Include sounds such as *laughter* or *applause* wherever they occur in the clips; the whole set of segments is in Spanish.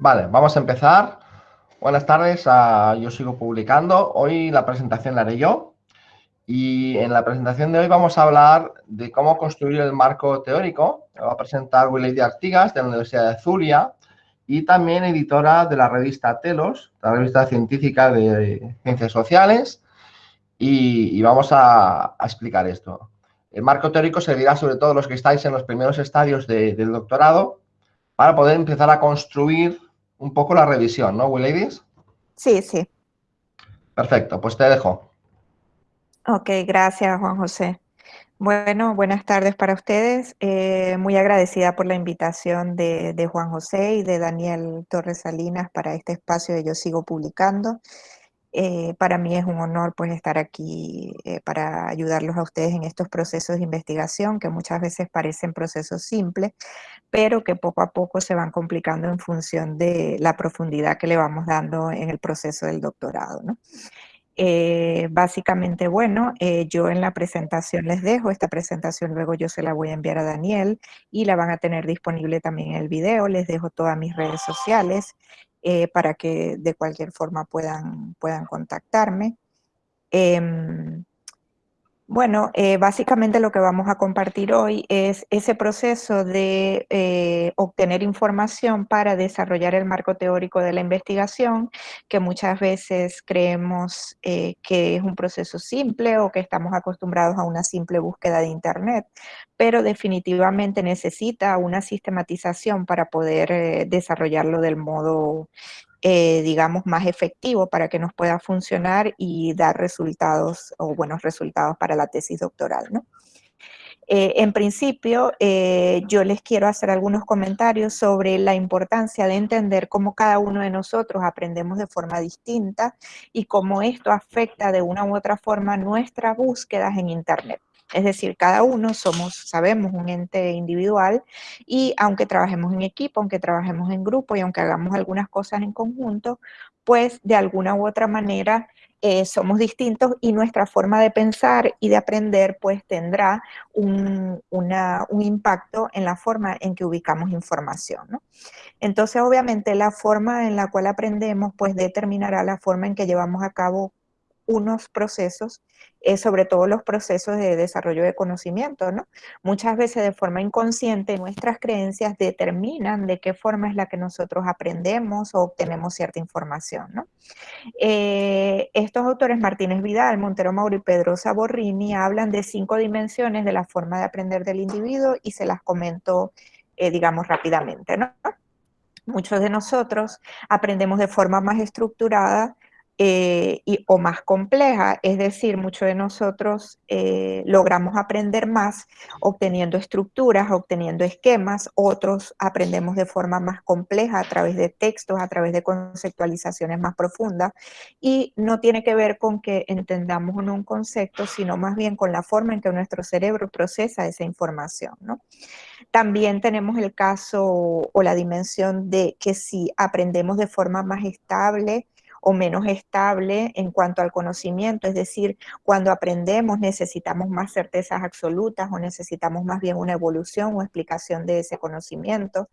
Vale, vamos a empezar. Buenas tardes, ah, yo sigo publicando. Hoy la presentación la haré yo. Y en la presentación de hoy vamos a hablar de cómo construir el marco teórico. Me va a presentar Willy Artigas de la Universidad de Zulia y también editora de la revista Telos, la revista científica de ciencias sociales. Y, vamos a, explicar esto. El marco teórico servirá sobre todo a los que estáis en los primeros estadios del doctorado para poder empezar a construir un poco la revisión, ¿no, Will Ladies? Sí, sí. Perfecto, pues te dejo. Ok, gracias, Juan José. Bueno, buenas tardes para ustedes. Eh, muy agradecida por la invitación de, de, Juan José y de Daniel Torres Salinas para este espacio de Yo Sigo Publicando. Eh, para mí es un honor pues estar aquí eh, para ayudarlos a ustedes en estos procesos de investigación que muchas veces parecen procesos simples, pero que poco a poco se van complicando en función de la profundidad que le vamos dando en el proceso del doctorado. ¿no? Eh, básicamente, bueno, yo en la presentación les dejo, esta presentación luego yo se la voy a enviar a Daniel y la van a tener disponible también en el video, les dejo todas mis redes sociales eh, para que de cualquier forma puedan, puedan contactarme. Em, bueno, eh, básicamente lo que vamos a compartir hoy es ese proceso de eh, obtener información para desarrollar el marco teórico de la investigación, que muchas veces creemos eh, que es un proceso simple o que estamos acostumbrados a una simple búsqueda de Internet, pero definitivamente necesita una sistematización para poder desarrollarlo del modo eh, digamos, más efectivo para que nos pueda funcionar y dar resultados o buenos resultados para la tesis doctoral, ¿no? Eh, en principio, eh, yo les quiero hacer algunos comentarios sobre la importancia de entender cómo cada uno de nosotros aprendemos de forma distinta y cómo esto afecta de una u otra forma nuestras búsquedas en Internet. Es decir, cada uno somos, sabemos, un ente individual y aunque trabajemos en equipo, aunque trabajemos en grupo y aunque hagamos algunas cosas en conjunto, pues de alguna u otra manera eh, somos distintos y nuestra forma de pensar y de aprender pues tendrá un, un, impacto en la forma en que ubicamos información. Entonces obviamente la forma en la cual aprendemos pues determinará la forma en que llevamos a cabo unos procesos, eh, sobre todo los procesos de desarrollo de conocimiento, ¿no? Muchas veces de forma inconsciente nuestras creencias determinan de qué forma es la que nosotros aprendemos o obtenemos cierta información, ¿no? Eh, estos autores, Martínez Vidal, Montero Mauro y Pedro Saborrini, hablan de cinco dimensiones de la forma de aprender del individuo y se las comento, eh, digamos, rápidamente, ¿no? Muchos de nosotros aprendemos de forma más estructurada eh, y, o más compleja, es decir, muchos de nosotros eh, logramos aprender más obteniendo estructuras, obteniendo esquemas, otros aprendemos de forma más compleja a través de textos, a través de conceptualizaciones más profundas, y no tiene que ver con que entendamos un concepto, sino más bien con la forma en que nuestro cerebro procesa esa información. También tenemos el caso o la dimensión de que si aprendemos de forma más estable, o menos estable en cuanto al conocimiento, es decir, cuando aprendemos necesitamos más certezas absolutas o necesitamos más bien una evolución o explicación de ese conocimiento.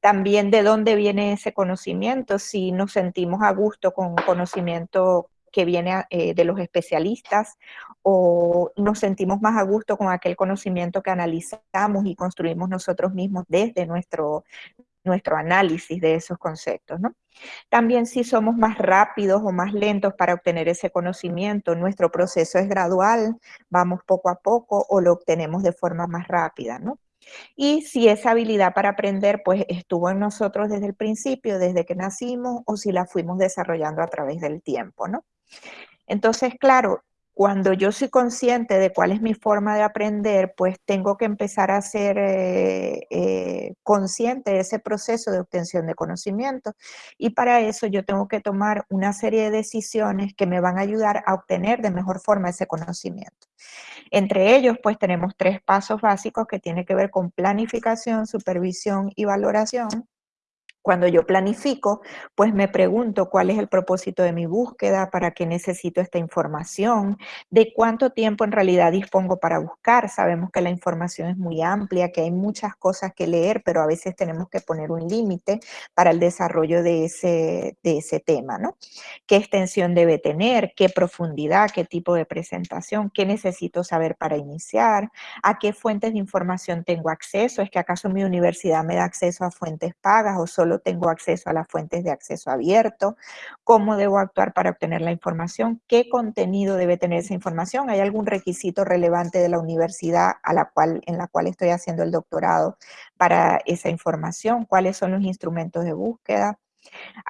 También de dónde viene ese conocimiento, si nos sentimos a gusto con conocimiento que viene eh, de los especialistas o nos sentimos más a gusto con aquel conocimiento que analizamos y construimos nosotros mismos desde nuestro, nuestro análisis de esos conceptos, ¿no? También si somos más rápidos o más lentos para obtener ese conocimiento, nuestro proceso es gradual, vamos poco a poco o lo obtenemos de forma más rápida, ¿no? Y si esa habilidad para aprender pues estuvo en nosotros desde el principio, desde que nacimos, o si la fuimos desarrollando a través del tiempo, ¿no? Entonces, claro, cuando yo soy consciente de cuál es mi forma de aprender, pues tengo que empezar a ser eh, eh, consciente de ese proceso de obtención de conocimiento. Y para eso yo tengo que tomar una serie de decisiones que me van a ayudar a obtener de mejor forma ese conocimiento. Entre ellos, pues tenemos tres pasos básicos que tienen que ver con planificación, supervisión y valoración Cuando yo planifico, pues me pregunto cuál es el propósito de mi búsqueda, para qué necesito esta información, de cuánto tiempo en realidad dispongo para buscar. Sabemos que la información es muy amplia, que hay muchas cosas que leer, pero a veces tenemos que poner un límite para el desarrollo de ese, de ese tema, ¿no? ¿Qué extensión debe tener? ¿Qué profundidad? ¿Qué tipo de presentación? ¿Qué necesito saber para iniciar? ¿A qué fuentes de información tengo acceso? ¿Es que acaso mi universidad me da acceso a fuentes pagas o solo tengo acceso a las fuentes de acceso abierto, cómo debo actuar para obtener la información, qué contenido debe tener esa información, hay algún requisito relevante de la universidad a la cual, en la cual estoy haciendo el doctorado para esa información, cuáles son los instrumentos de búsqueda,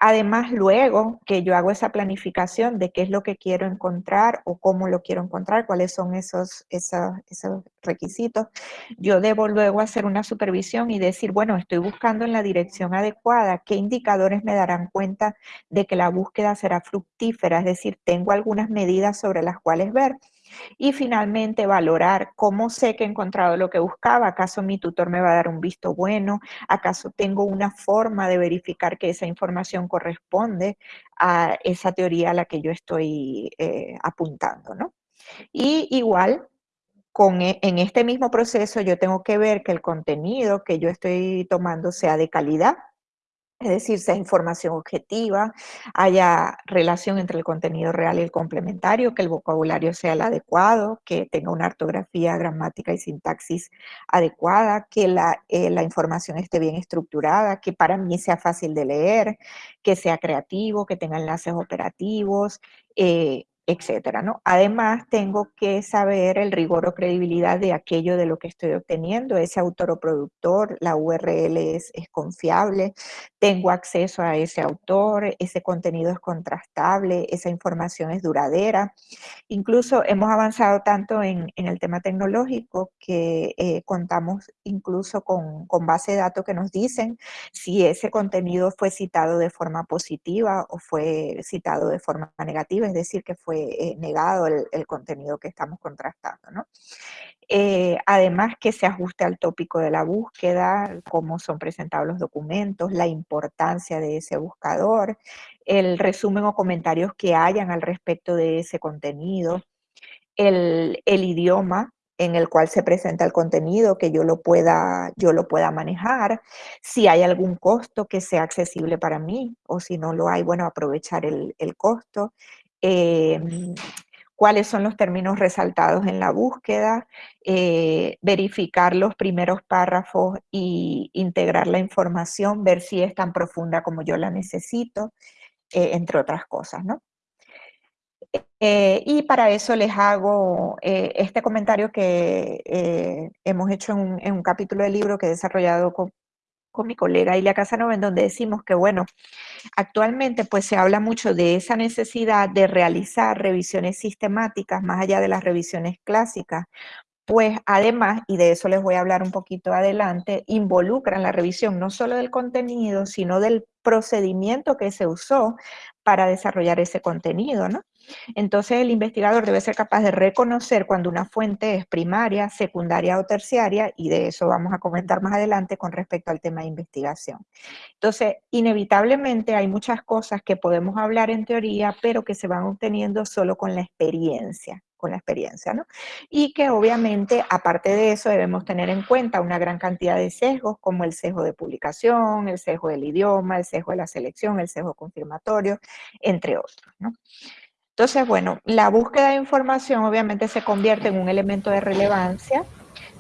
Además, luego que yo hago esa planificación de qué es lo que quiero encontrar o cómo lo quiero encontrar, cuáles son esos, requisitos, yo debo luego hacer una supervisión y decir, bueno, estoy buscando en la dirección adecuada, qué indicadores me darán cuenta de que la búsqueda será fructífera, es decir, tengo algunas medidas sobre las cuales ver. Y finalmente valorar cómo sé que he encontrado lo que buscaba, acaso mi tutor me va a dar un visto bueno, acaso tengo una forma de verificar que esa información corresponde a esa teoría a la que yo estoy eh, apuntando, ¿no? Y igual, con, e, en este mismo proceso yo tengo que ver que el contenido que yo estoy tomando sea de calidad, es decir, sea información objetiva, haya relación entre el contenido real y el complementario, que el vocabulario sea el adecuado, que tenga una ortografía, gramática y sintaxis adecuada, que la, eh, información esté bien estructurada, que para mí sea fácil de leer, que sea creativo, que tenga enlaces operativos, eh, etcétera, ¿no? Además, tengo que saber el rigor o credibilidad de aquello de lo que estoy obteniendo, ese autor o productor, la URL es, confiable, tengo acceso a ese autor, ese contenido es contrastable, esa información es duradera. Incluso hemos avanzado tanto en, en el tema tecnológico que eh, contamos incluso con, con base de datos que nos dicen si ese contenido fue citado de forma positiva o fue citado de forma negativa, es decir, que fue eh, negado el, contenido que estamos contrastando. Eh, además que se ajuste al tópico de la búsqueda, cómo son presentados los documentos, la importancia de ese buscador, el resumen o comentarios que hayan al respecto de ese contenido, el, idioma en el cual se presenta el contenido, que yo lo pueda, yo lo pueda manejar, si hay algún costo que sea accesible para mí, o si no lo hay, bueno, aprovechar el costo, Em, cuáles son los términos resaltados en la búsqueda, eh, verificar los primeros párrafos y integrar la información, ver si es tan profunda como yo la necesito, eh, entre otras cosas, ¿no? Eh, y para eso les hago este comentario que hemos hecho en un, en un, capítulo del libro que he desarrollado con, con mi colega Ilia Casanova, en donde decimos que, bueno, actualmente pues se habla mucho de esa necesidad de realizar revisiones sistemáticas más allá de las revisiones clásicas, pues además, y de eso les voy a hablar un poquito adelante, involucran la revisión no solo del contenido, sino del procedimiento que se usó para desarrollar ese contenido, ¿no? Entonces el investigador debe ser capaz de reconocer cuando una fuente es primaria, secundaria o terciaria, y de eso vamos a comentar más adelante con respecto al tema de investigación. Entonces, inevitablemente hay muchas cosas que podemos hablar en teoría, pero que se van obteniendo solo con la experiencia con la experiencia, ¿no? Y que obviamente, aparte de eso, debemos tener en cuenta una gran cantidad de sesgos, como el sesgo de publicación, el sesgo del idioma, el sesgo de la selección, el sesgo confirmatorio, entre otros, ¿no? Entonces, bueno, la búsqueda de información obviamente se convierte en un elemento de relevancia,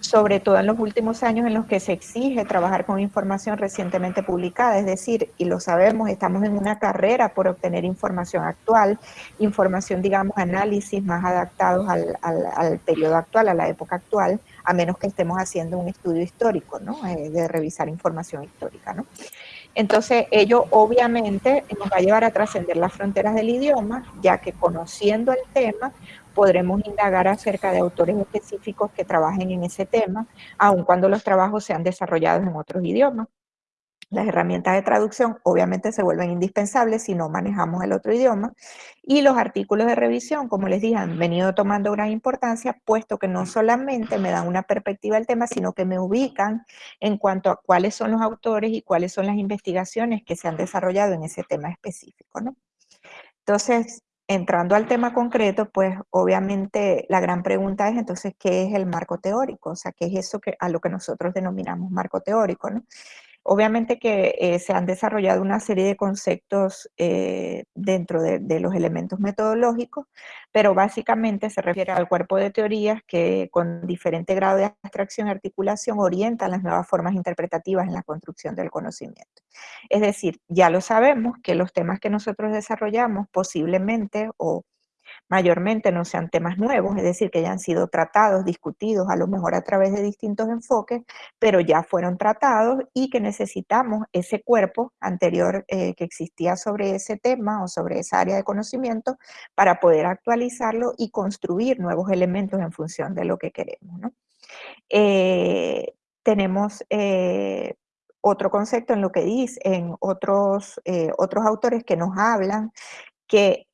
sobre todo en los últimos años en los que se exige trabajar con información recientemente publicada, es decir, y lo sabemos, estamos en una carrera por obtener información actual, información, digamos, análisis más adaptados al, al, periodo actual, a la época actual, a menos que estemos haciendo un estudio histórico, ¿no? Eh, de revisar información histórica, ¿no? Entonces, ello obviamente nos va a llevar a trascender las fronteras del idioma, ya que conociendo el tema, podremos indagar acerca de autores específicos que trabajen en ese tema, aun cuando los trabajos sean desarrollados en otros idiomas. Las herramientas de traducción obviamente se vuelven indispensables si no manejamos el otro idioma y los artículos de revisión, como les dije, han venido tomando gran importancia puesto que no solamente me dan una perspectiva del tema, sino que me ubican en cuanto a cuáles son los autores y cuáles son las investigaciones que se han desarrollado en ese tema específico. ¿no? Entonces, entrando al tema concreto, pues obviamente la gran pregunta es entonces, ¿qué es el marco teórico? O sea, ¿qué es eso que, a lo que nosotros denominamos marco teórico? ¿no? Obviamente que eh, se han desarrollado una serie de conceptos eh, dentro de, de, los elementos metodológicos, pero básicamente se refiere al cuerpo de teorías que con diferente grado de abstracción y articulación orientan las nuevas formas interpretativas en la construcción del conocimiento. Es decir, ya lo sabemos que los temas que nosotros desarrollamos posiblemente o mayormente no sean temas nuevos, es decir, que hayan sido tratados, discutidos, a lo mejor a través de distintos enfoques, pero ya fueron tratados y que necesitamos ese cuerpo anterior eh, que existía sobre ese tema o sobre esa área de conocimiento para poder actualizarlo y construir nuevos elementos en función de lo que queremos. Eh, tenemos eh, otro concepto en lo que dice, en otros, otros autores que nos hablan que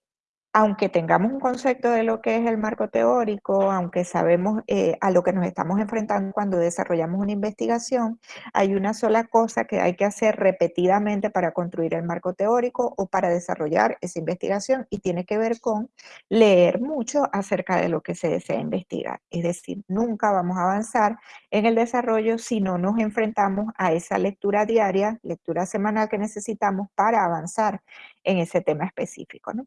aunque tengamos un concepto de lo que es el marco teórico, aunque sabemos eh, a lo que nos estamos enfrentando cuando desarrollamos una investigación, hay una sola cosa que hay que hacer repetidamente para construir el marco teórico o para desarrollar esa investigación y tiene que ver con leer mucho acerca de lo que se desea investigar. Es decir, nunca vamos a avanzar en el desarrollo si no nos enfrentamos a esa lectura diaria, lectura semanal que necesitamos para avanzar en ese tema específico. ¿no?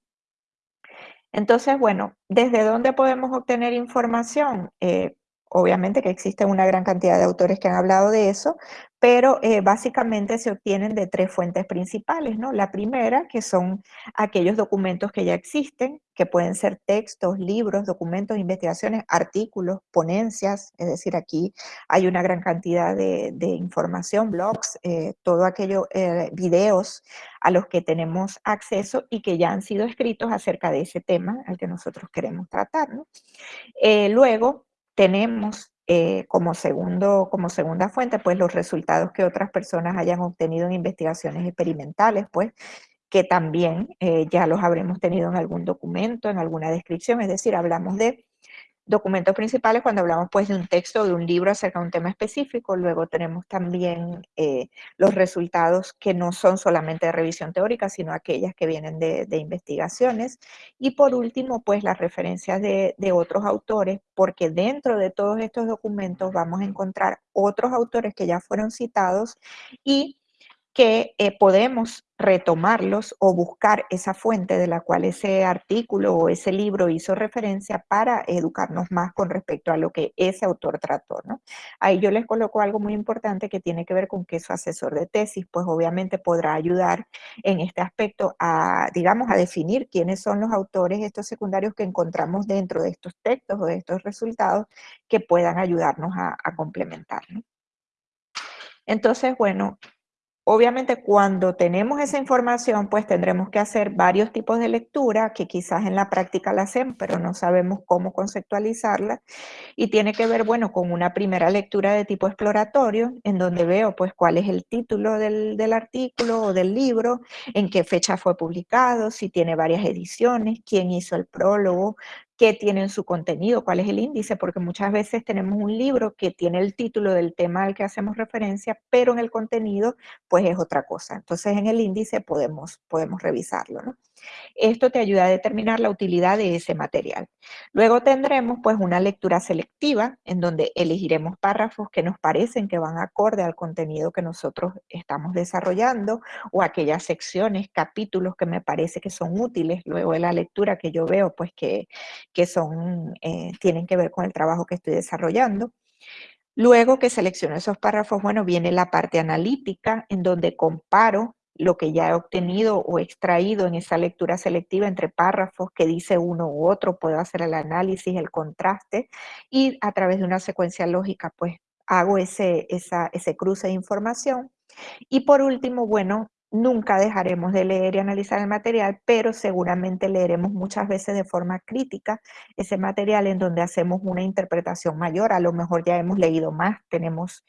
Entonces, bueno, ¿desde dónde podemos obtener información? Eh, obviamente que existe una gran cantidad de autores que han hablado de eso, pero eh, básicamente se obtienen de tres fuentes principales, ¿no? La primera, que son aquellos documentos que ya existen, que pueden ser textos, libros, documentos, investigaciones, artículos, ponencias, es decir, aquí hay una gran cantidad de, información, blogs, eh, todo aquello, eh, videos a los que tenemos acceso y que ya han sido escritos acerca de ese tema al que nosotros queremos tratar, ¿no? luego tenemos eh, como, segundo, como segunda fuente, pues los resultados que otras personas hayan obtenido en investigaciones experimentales, pues que también eh, ya los habremos tenido en algún documento, en alguna descripción, es decir, hablamos de documentos principales cuando hablamos pues de un texto o de un libro acerca de un tema específico. Luego tenemos también eh, los resultados que no son solamente de revisión teórica, sino aquellas que vienen de, investigaciones. Y por último, pues las referencias de, otros autores, porque dentro de todos estos documentos vamos a encontrar otros autores que ya fueron citados y que eh, podemos retomarlos o buscar esa fuente de la cual ese artículo o ese libro hizo referencia para educarnos más con respecto a lo que ese autor trató. ¿no? Ahí yo les coloco algo muy importante que tiene que ver con que su asesor de tesis, pues obviamente podrá ayudar en este aspecto a, digamos, a definir quiénes son los autores estos secundarios que encontramos dentro de estos textos o de estos resultados que puedan ayudarnos a, a complementar. ¿no? Entonces, bueno, Obviamente cuando tenemos esa información, pues tendremos que hacer varios tipos de lectura que quizás en la práctica la hacemos, pero no sabemos cómo conceptualizarla. Y tiene que ver, bueno, con una primera lectura de tipo exploratorio, en donde veo pues cuál es el título del, del artículo o del libro, en qué fecha fue publicado, si tiene varias ediciones, quién hizo el prólogo, qué tiene en su contenido, cuál es el índice, porque muchas veces tenemos un libro que tiene el título del tema al que hacemos referencia, pero en el contenido pues es otra cosa. Entonces en el índice podemos, podemos revisarlo. ¿no? Esto te ayuda a determinar la utilidad de ese material. Luego tendremos pues una lectura selectiva en donde elegiremos párrafos que nos parecen que van acorde al contenido que nosotros estamos desarrollando o aquellas secciones, capítulos que me parece que son útiles luego de la lectura que yo veo pues que, que son, eh, tienen que ver con el trabajo que estoy desarrollando. Luego que selecciono esos párrafos, bueno, viene la parte analítica en donde comparo lo que ya he obtenido o extraído en esa lectura selectiva entre párrafos que dice uno u otro, puedo hacer el análisis, el contraste y a través de una secuencia lógica pues hago ese, ese cruce de información. Y por último, bueno, nunca dejaremos de leer y analizar el material, pero seguramente leeremos muchas veces de forma crítica ese material en donde hacemos una interpretación mayor. A lo mejor ya hemos leído más, tenemos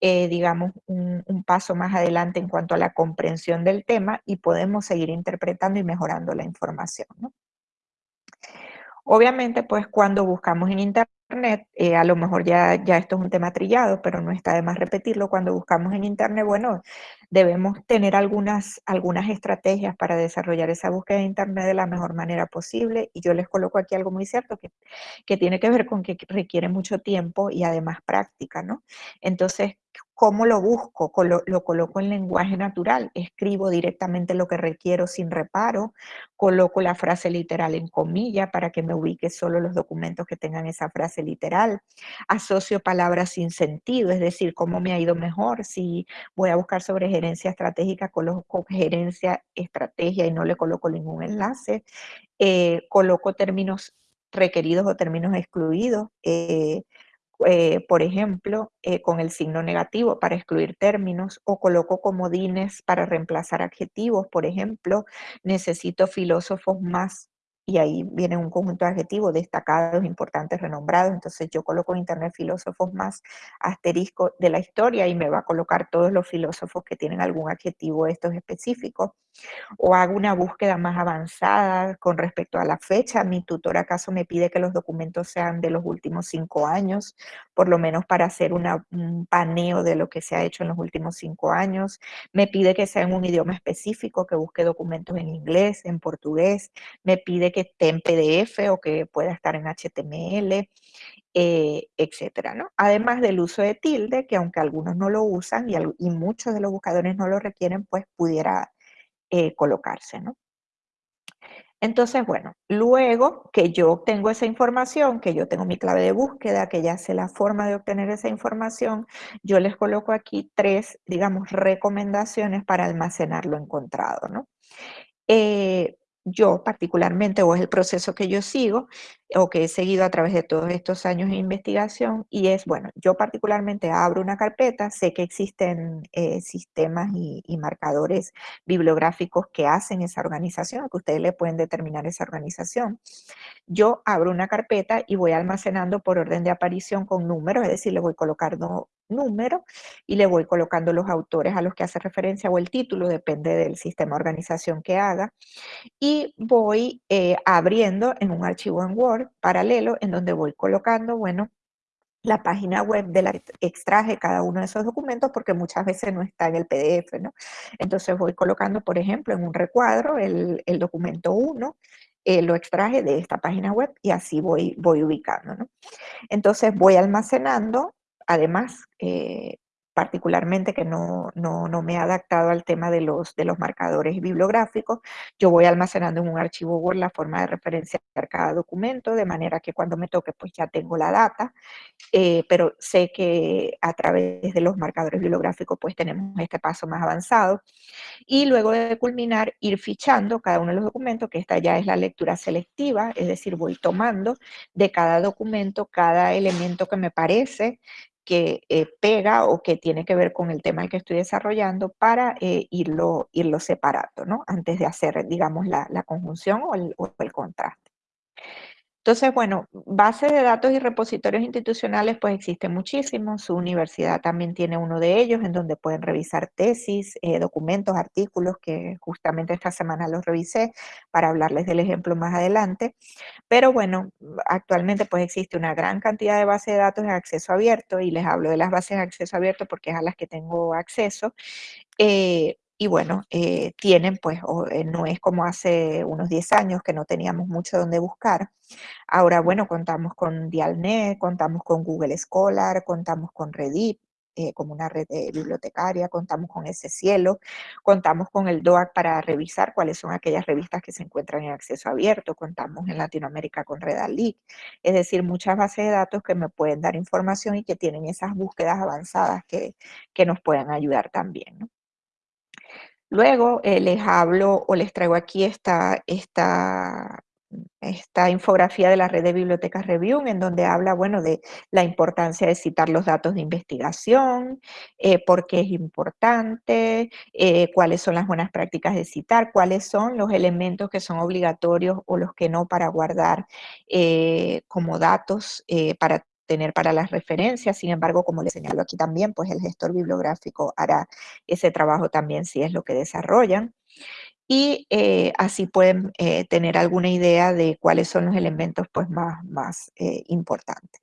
eh, digamos, un, paso más adelante en cuanto a la comprensión del tema y podemos seguir interpretando y mejorando la información. Obviamente, pues cuando buscamos en Internet, eh, a lo mejor ya, ya esto es un tema trillado, pero no está de más repetirlo, cuando buscamos en Internet, bueno, debemos tener algunas, algunas estrategias para desarrollar esa búsqueda de Internet de la mejor manera posible, y yo les coloco aquí algo muy cierto, que, que tiene que ver con que requiere mucho tiempo y además práctica, ¿no? Entonces, ¿Cómo lo busco? Lo, coloco en lenguaje natural, escribo directamente lo que requiero sin reparo, coloco la frase literal en comilla para que me ubique solo los documentos que tengan esa frase literal, asocio palabras sin sentido, es decir, cómo me ha ido mejor si voy a buscar sobre gerencia estratégica, coloco gerencia, estrategia y no le coloco ningún enlace, eh, coloco términos requeridos o términos excluidos, eh, eh, por ejemplo, con el signo negativo para excluir términos o coloco comodines para reemplazar adjetivos, por ejemplo, necesito filósofos más y ahí viene un conjunto de adjetivos destacados, importantes, renombrados, entonces yo coloco en internet filósofos más asterisco de la historia y me va a colocar todos los filósofos que tienen algún adjetivo estos específicos o hago una búsqueda más avanzada con respecto a la fecha. Mi tutor acaso me pide que los documentos sean de los últimos cinco años, por lo menos para hacer un paneo de lo que se ha hecho en los últimos cinco años. Me pide que sea en un idioma específico, que busque documentos en inglés, en portugués. Me pide que esté en PDF o que pueda estar en HTML. Eh, etcétera, ¿no? Además del uso de tilde, que aunque algunos no lo usan y, y muchos de los buscadores no lo requieren, pues pudiera eh, colocarse, ¿no? Entonces, bueno, luego que yo obtengo esa información, que yo tengo mi clave de búsqueda, que ya sé la forma de obtener esa información, yo les coloco aquí tres, digamos, recomendaciones para almacenar lo encontrado, ¿no? Eh, yo particularmente, o es el proceso que yo sigo, o que he seguido a través de todos estos años de investigación, y es, bueno, yo particularmente abro una carpeta, sé que existen eh, sistemas y, marcadores bibliográficos que hacen esa organización, que ustedes le pueden determinar esa organización. Yo abro una carpeta y voy almacenando por orden de aparición con números, es decir, le voy colocando número y le voy colocando los autores a los que hace referencia o el título, depende del sistema de organización que haga, y voy eh, abriendo en un archivo en Word paralelo en donde voy colocando, bueno, la página web de la extraje cada uno de esos documentos porque muchas veces no está en el PDF, ¿no? Entonces voy colocando, por ejemplo, en un recuadro el, documento 1, eh, lo extraje de esta página web y así voy, voy ubicando, ¿no? Entonces voy almacenando Además, eh, particularmente que no, me he adaptado al tema de los, de los marcadores bibliográficos, yo voy almacenando en un archivo Word la forma de referenciar cada documento, de manera que cuando me toque pues ya tengo la data, eh, pero sé que a través de los marcadores bibliográficos pues tenemos este paso más avanzado. Y luego de culminar, ir fichando cada uno de los documentos, que esta ya es la lectura selectiva, es decir, voy tomando de cada documento cada elemento que me parece que eh, pega o que tiene que ver con el tema que estoy desarrollando para eh, irlo, irlo separando, ¿no? Antes de hacer, digamos, la, conjunción o el, o el contraste. Entonces, bueno, base de datos y repositorios institucionales, pues existen muchísimos. Su universidad también tiene uno de ellos, en donde pueden revisar tesis, eh, documentos, artículos, que justamente esta semana los revisé para hablarles del ejemplo más adelante. Pero bueno, actualmente pues existe una gran cantidad de bases de datos en acceso abierto, y les hablo de las bases de acceso abierto porque es a las que tengo acceso. Eh, y bueno, eh, tienen pues, eh, no es como hace unos 10 años que no teníamos mucho donde buscar. Ahora, bueno, contamos con Dialnet, contamos con Google Scholar, contamos con Reddit, eh, como una red bibliotecaria, contamos con ese cielo, contamos con el DOAC para revisar cuáles son aquellas revistas que se encuentran en acceso abierto, contamos en Latinoamérica con Redalic, es decir, muchas bases de datos que me pueden dar información y que tienen esas búsquedas avanzadas que, que nos pueden ayudar también. ¿no? Luego eh, les hablo o les traigo aquí esta, esta, esta infografía de la red de bibliotecas Review, en donde habla, bueno, de la importancia de citar los datos de investigación, eh, por qué es importante, eh, cuáles son las buenas prácticas de citar, cuáles son los elementos que son obligatorios o los que no para guardar como datos para tener para las referencias. Sin embargo, como les señalo aquí también, pues el gestor bibliográfico hará ese trabajo también si es lo que desarrollan. Y eh, así pueden eh, tener alguna idea de cuáles son los elementos pues, más, más importantes.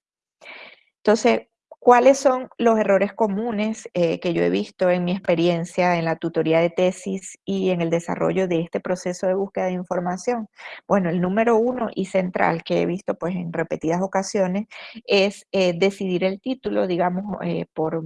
Entonces, ¿Cuáles son los errores comunes eh, que yo he visto en mi experiencia en la tutoría de tesis y en el desarrollo de este proceso de búsqueda de información? Bueno, el número uno y central que he visto pues en repetidas ocasiones es eh, decidir el título, digamos, eh, por,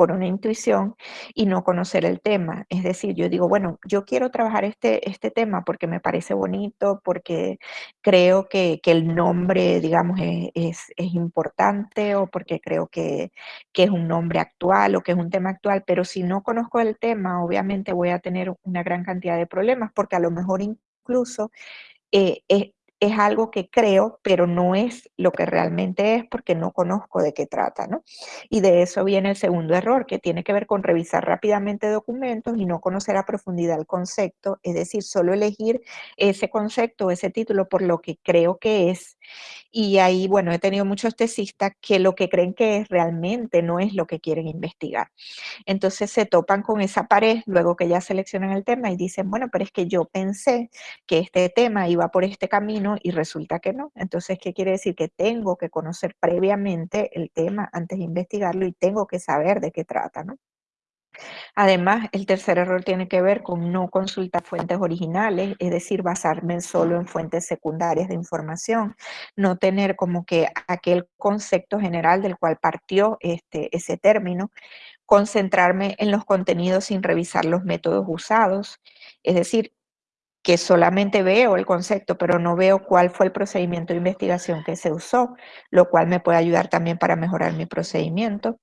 por una intuición y no conocer el tema. Es decir, yo digo, bueno, yo quiero trabajar este, este tema porque me parece bonito, porque creo que, el nombre, digamos, e, es, es, importante o porque creo que, que, es un nombre actual o que es un tema actual, pero si no conozco el tema, obviamente voy a tener una gran cantidad de problemas porque a lo mejor incluso eh, es algo que creo, pero no es lo que realmente es porque no conozco de qué trata, ¿no? Y de eso viene el segundo error, que tiene que ver con revisar rápidamente documentos y no conocer a profundidad el concepto, es decir, solo elegir ese concepto, ese título por lo que creo que es. Y ahí, bueno, he tenido muchos tesistas que lo que creen que es realmente no es lo que quieren investigar. Entonces se topan con esa pared luego que ya seleccionan el tema y dicen, bueno, pero es que yo pensé que este tema iba por este camino y resulta que no. Entonces, ¿qué quiere decir? Que tengo que conocer previamente el tema antes de investigarlo y tengo que saber de qué trata, ¿no? Además, el tercer error tiene que ver con no consultar fuentes originales, es decir, basarme solo en fuentes secundarias de información, no tener como que aquel concepto general del cual partió este, ese término, concentrarme en los contenidos sin revisar los métodos usados, es decir, que solamente veo el concepto, pero no veo cuál fue el procedimiento de investigación que se usó, lo cual me puede ayudar también para mejorar mi procedimiento.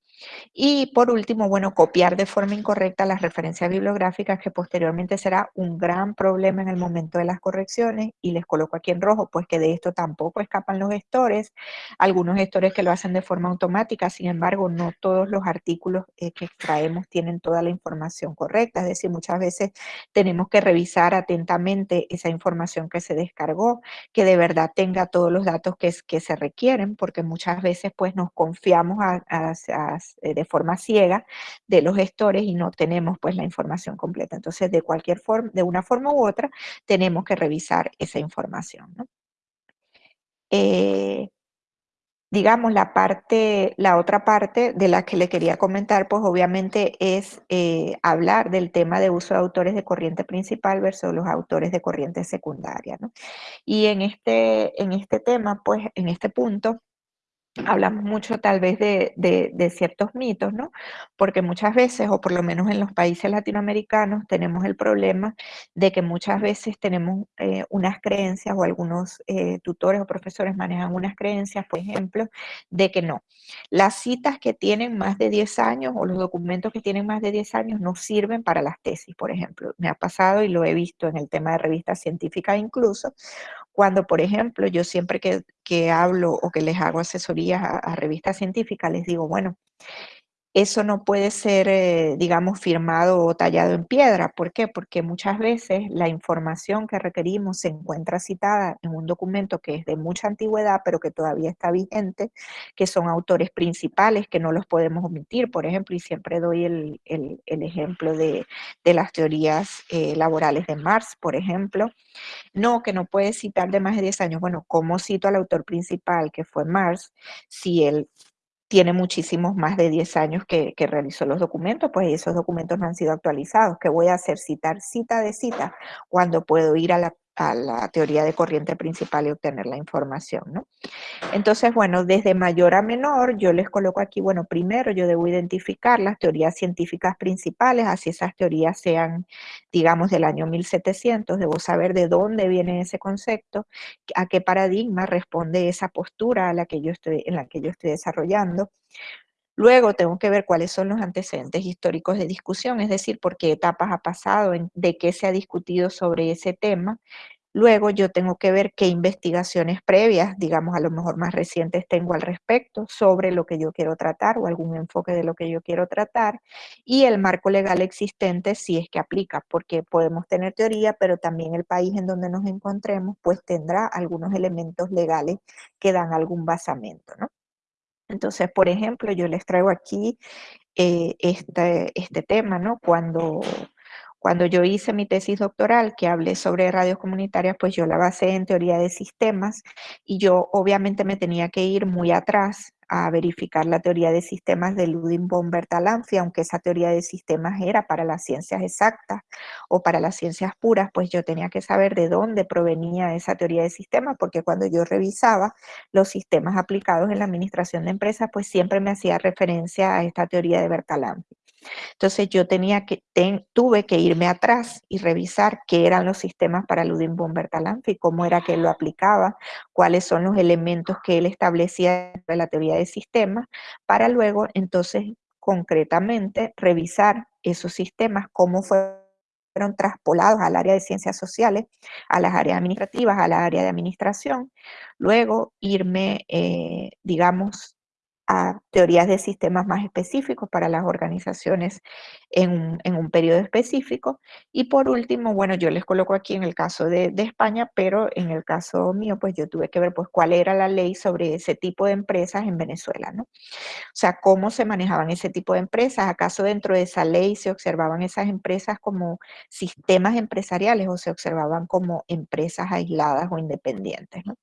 Y por último, bueno, copiar de forma incorrecta las referencias bibliográficas que posteriormente será un gran problema en el momento de las correcciones y les coloco aquí en rojo, pues que de esto tampoco escapan los gestores, algunos gestores que lo hacen de forma automática, sin embargo, no todos los artículos eh, que extraemos tienen toda la información correcta, es decir, muchas veces tenemos que revisar atentamente esa información que se descargó, que de verdad tenga todos los datos que, se requieren, porque muchas veces pues nos confiamos a, de forma ciega de los gestores y no tenemos pues la información completa. Entonces, de cualquier forma, de una forma u otra, tenemos que revisar esa información. Eh, digamos, la parte, la otra parte de la que le quería comentar, pues obviamente es eh, hablar del tema de uso de autores de corriente principal versus los autores de corriente secundaria, Y en este, en este tema, pues en este punto, hablamos mucho tal vez de, ciertos mitos, ¿no? Porque muchas veces, o por lo menos en los países latinoamericanos, tenemos el problema de que muchas veces tenemos eh, unas creencias o algunos eh, tutores o profesores manejan unas creencias, por ejemplo, de que no. Las citas que tienen más de 10 años o los documentos que tienen más de 10 años no sirven para las tesis, por ejemplo. Me ha pasado y lo he visto en el tema de revistas científicas incluso, cuando, por ejemplo, yo siempre que, hablo o que les hago asesorías a, revistas científicas, les digo, bueno, eso no puede ser, eh, digamos, firmado o tallado en piedra. ¿Por qué? Porque muchas veces la información que requerimos se encuentra citada en un documento que es de mucha antigüedad, pero que todavía está vigente, que son autores principales que no los podemos omitir, por ejemplo, y siempre doy el, ejemplo de, las teorías eh, laborales de Marx, por ejemplo, no, que no puede citar de más de 10 años. Bueno, ¿cómo cito al autor principal, que fue Marx, si él tiene muchísimos más de 10 años que, realizó los documentos, pues esos documentos no han sido actualizados. ¿Qué voy a hacer? Citar cita de cita cuando puedo ir a la a la teoría de corriente principal y obtener la información, ¿no? Entonces, bueno, desde mayor a menor, yo les coloco aquí, bueno, primero yo debo identificar las teorías científicas principales, así esas teorías sean, digamos, del año 1700, debo saber de dónde viene ese concepto, a qué paradigma responde esa postura a la que yo estoy, en la que yo estoy desarrollando, Luego tengo que ver cuáles son los antecedentes históricos de discusión, es decir, por qué etapas ha pasado, de qué se ha discutido sobre ese tema. Luego yo tengo que ver qué investigaciones previas, digamos a lo mejor más recientes, tengo al respecto sobre lo que yo quiero tratar o algún enfoque de lo que yo quiero tratar. Y el marco legal existente si es que aplica, porque podemos tener teoría, pero también el país en donde nos encontremos pues tendrá algunos elementos legales que dan algún basamento, ¿no? Entonces, por ejemplo, yo les traigo aquí eh, este, este tema, ¿no? Cuando cuando yo hice mi tesis doctoral, que hablé sobre radios comunitarias, pues yo la basé en teoría de sistemas y yo obviamente me tenía que ir muy atrás a verificar la teoría de sistemas de Ludwig von Bertalanffy, aunque esa teoría de sistemas era para las ciencias exactas o para las ciencias puras, pues yo tenía que saber de dónde provenía esa teoría de sistemas, porque cuando yo revisaba los sistemas aplicados en la administración de empresas, pues siempre me hacía referencia a esta teoría de Bertalanffy. Entonces yo tenía que, tuve que irme atrás y revisar qué eran los sistemas para Ludwig von Bertalanffy, cómo era que él lo aplicaba, cuáles son los elementos que él establecía de la teoría de sistemas, para luego entonces concretamente revisar esos sistemas, cómo fueron traspolados al área de ciencias sociales, a las áreas administrativas, a la área de administración, luego irme, eh, digamos, a teorías de sistemas más específicos para las organizaciones en un, periodo específico. Y por último, bueno, yo les coloco aquí en el caso de, España, pero en el caso mío, pues yo tuve que ver pues cuál era la ley sobre ese tipo de empresas en Venezuela, ¿no? O sea, cómo se manejaban ese tipo de empresas, acaso dentro de esa ley se observaban esas empresas como sistemas empresariales o se observaban como empresas aisladas o independientes, ¿no?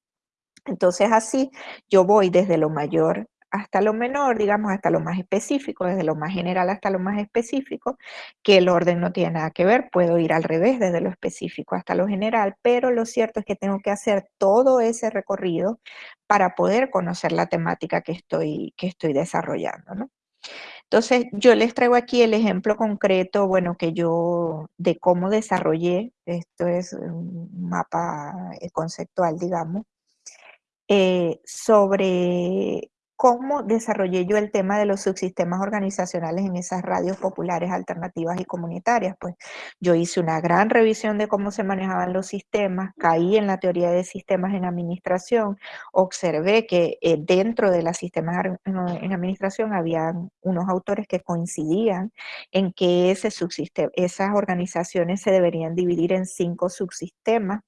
Entonces así yo voy desde lo mayor hasta lo menor, digamos, hasta lo más específico, desde lo más general hasta lo más específico, que el orden no tiene nada que ver, puedo ir al revés, desde lo específico hasta lo general, pero lo cierto es que tengo que hacer todo ese recorrido para poder conocer la temática que estoy, que estoy desarrollando, ¿no? Entonces, yo les traigo aquí el ejemplo concreto, bueno, que yo, de cómo desarrollé, esto es un mapa eh, conceptual, digamos, eh, sobre ¿Cómo desarrollé yo el tema de los subsistemas organizacionales en esas radios populares alternativas y comunitarias? Pues yo hice una gran revisión de cómo se manejaban los sistemas, caí en la teoría de sistemas en administración, observé que eh, dentro de los sistemas en administración había unos autores que coincidían en que ese esas organizaciones se deberían dividir en cinco subsistemas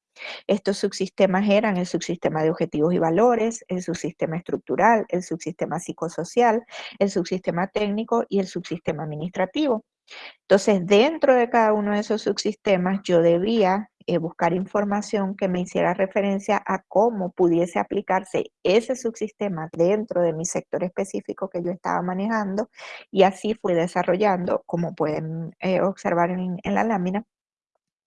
estos subsistemas eran el subsistema de objetivos y valores, el subsistema estructural, el subsistema psicosocial, el subsistema técnico y el subsistema administrativo. Entonces, dentro de cada uno de esos subsistemas, yo debía eh, buscar información que me hiciera referencia a cómo pudiese aplicarse ese subsistema dentro de mi sector específico que yo estaba manejando y así fui desarrollando, como pueden eh, observar en la lámina,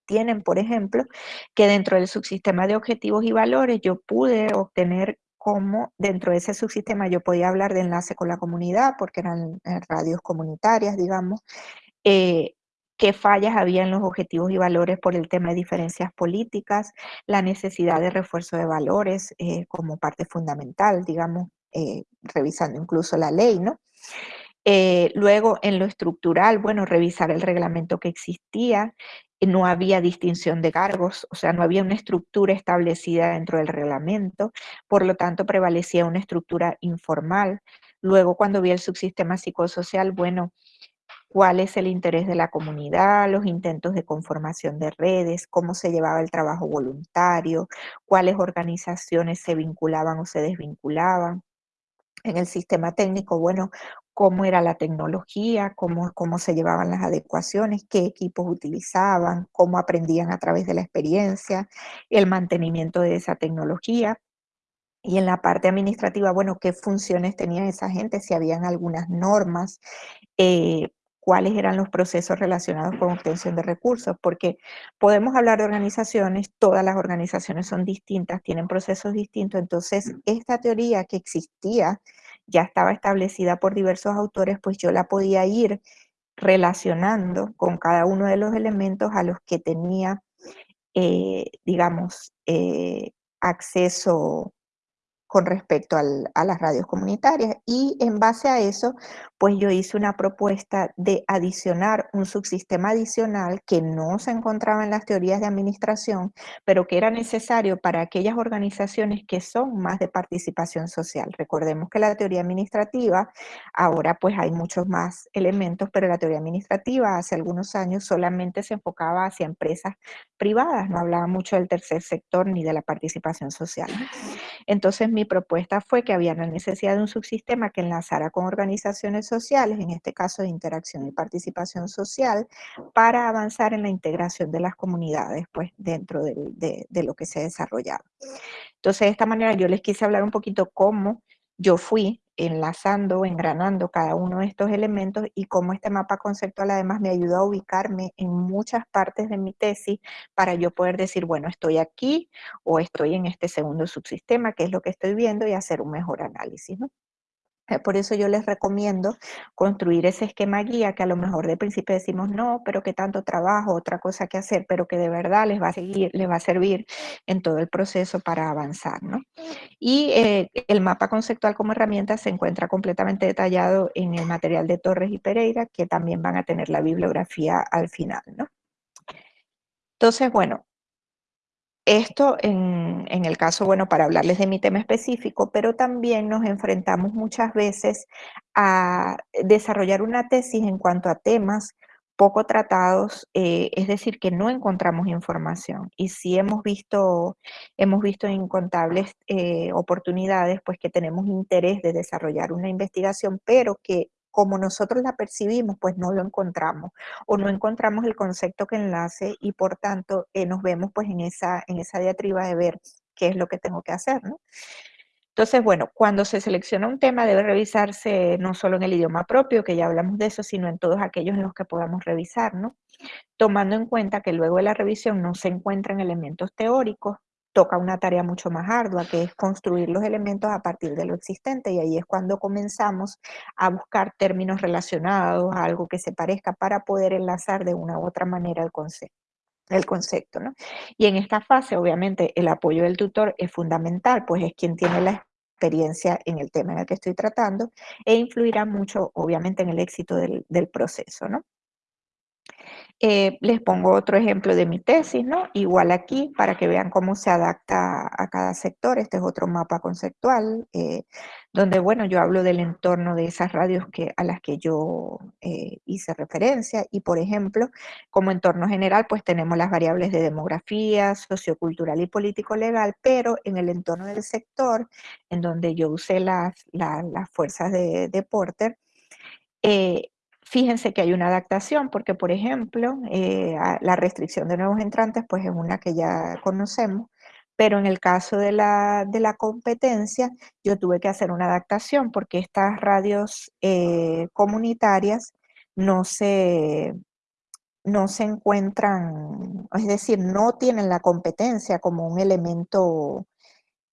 tienen, por ejemplo, que dentro del subsistema de objetivos y valores yo pude obtener cómo dentro de ese subsistema yo podía hablar de enlace con la comunidad, porque eran eh, radios comunitarias, digamos, eh, qué fallas había en los objetivos y valores por el tema de diferencias políticas, la necesidad de refuerzo de valores eh, como parte fundamental, digamos, revisando incluso la ley, ¿no? Luego, en lo estructural, bueno, revisar el reglamento que existía, no había distinción de cargos, o sea, no había una estructura establecida dentro del reglamento, por lo tanto prevalecía una estructura informal. Luego, cuando vi el subsistema psicosocial, bueno, cuál es el interés de la comunidad, los intentos de conformación de redes, cómo se llevaba el trabajo voluntario, cuáles organizaciones se vinculaban o se desvinculaban. En el sistema técnico, bueno, cómo era la tecnología, cómo, cómo se llevaban las adecuaciones, qué equipos utilizaban, cómo aprendían a través de la experiencia, el mantenimiento de esa tecnología. Y en la parte administrativa, bueno, qué funciones tenía esa gente, si habían algunas normas, eh, cuáles eran los procesos relacionados con obtención de recursos, porque podemos hablar de organizaciones, todas las organizaciones son distintas, tienen procesos distintos, entonces esta teoría que existía ya estaba establecida por diversos autores, pues yo la podía ir relacionando con cada uno de los elementos a los que tenía, eh, digamos, eh, acceso con respecto a las radios comunitarias. Y en base a eso, pues yo hice una propuesta de adicionar un subsistema adicional que no se encontraba en las teorías de administración, pero que era necesario para aquellas organizaciones que son más de participación social. Recordemos que la teoría administrativa, ahora pues hay muchos más elementos, pero la teoría administrativa hace algunos años solamente se enfocaba hacia empresas privadas, no hablaba mucho del tercer sector ni de la participación social. Entonces mi propuesta fue que había la necesidad de un subsistema que enlazara con organizaciones sociales, en este caso de interacción y participación social, para avanzar en la integración de las comunidades pues, dentro de, de lo que se desarrollaba. Entonces, de esta manera yo les quise hablar un poquito cómo yo fui enlazando, engranando cada uno de estos elementos y cómo este mapa conceptual además me ayudó a ubicarme en muchas partes de mi tesis para yo poder decir, bueno, estoy aquí o estoy en este segundo subsistema, que es lo que estoy viendo, y hacer un mejor análisis. ¿no? Eh, por eso yo les recomiendo construir ese esquema guía que a lo mejor de principio decimos no, pero que tanto trabajo, otra cosa que hacer, pero que de verdad les va a seguir, les va a servir en todo el proceso para avanzar, ¿no? Y eh, el mapa conceptual como herramienta se encuentra completamente detallado en el material de Torres y Pereira, que también van a tener la bibliografía al final, ¿no? Entonces, bueno, esto en, el caso, bueno, para hablarles de mi tema específico, pero también nos enfrentamos muchas veces a desarrollar una tesis en cuanto a temas poco tratados, eh, es decir, que no encontramos información. Y sí hemos visto, hemos visto incontables eh, oportunidades, pues que tenemos interés de desarrollar una investigación, pero que como nosotros la percibimos, pues no lo encontramos o no encontramos el concepto que enlace y por tanto eh, nos vemos pues en esa, en esa diatriba de ver qué es lo que tengo que hacer, ¿no? Entonces, bueno, cuando se selecciona un tema debe revisarse no solo en el idioma propio, que ya hablamos de eso, sino en todos aquellos en los que podamos revisar, ¿no? Tomando en cuenta que luego de la revisión no se encuentran elementos teóricos, toca una tarea mucho más ardua, que es construir los elementos a partir de lo existente, y ahí es cuando comenzamos a buscar términos relacionados, a algo que se parezca, para poder enlazar de una u otra manera el concepto. El concepto ¿no? Y en esta fase, obviamente, el apoyo del tutor es fundamental, pues es quien tiene la experiencia en el tema en el que estoy tratando e influirá mucho, obviamente, en el éxito del, del proceso, ¿no? Eh, les pongo otro ejemplo de mi tesis, ¿no? Igual aquí, para que vean cómo se adapta a cada sector. Este es otro mapa conceptual, eh, donde, bueno, yo hablo del entorno de esas radios que, a las que yo eh, hice referencia. Y, por ejemplo, como entorno general, pues tenemos las variables de demografía, sociocultural y político-legal, pero en el entorno del sector, en donde yo usé las, las fuerzas de, de Porter, Fíjense que hay una adaptación porque, por ejemplo, eh, la restricción de nuevos entrantes pues es una que ya conocemos, pero en el caso de la, competencia yo tuve que hacer una adaptación porque estas radios eh, comunitarias no se, no se encuentran, es decir, no tienen la competencia como un elemento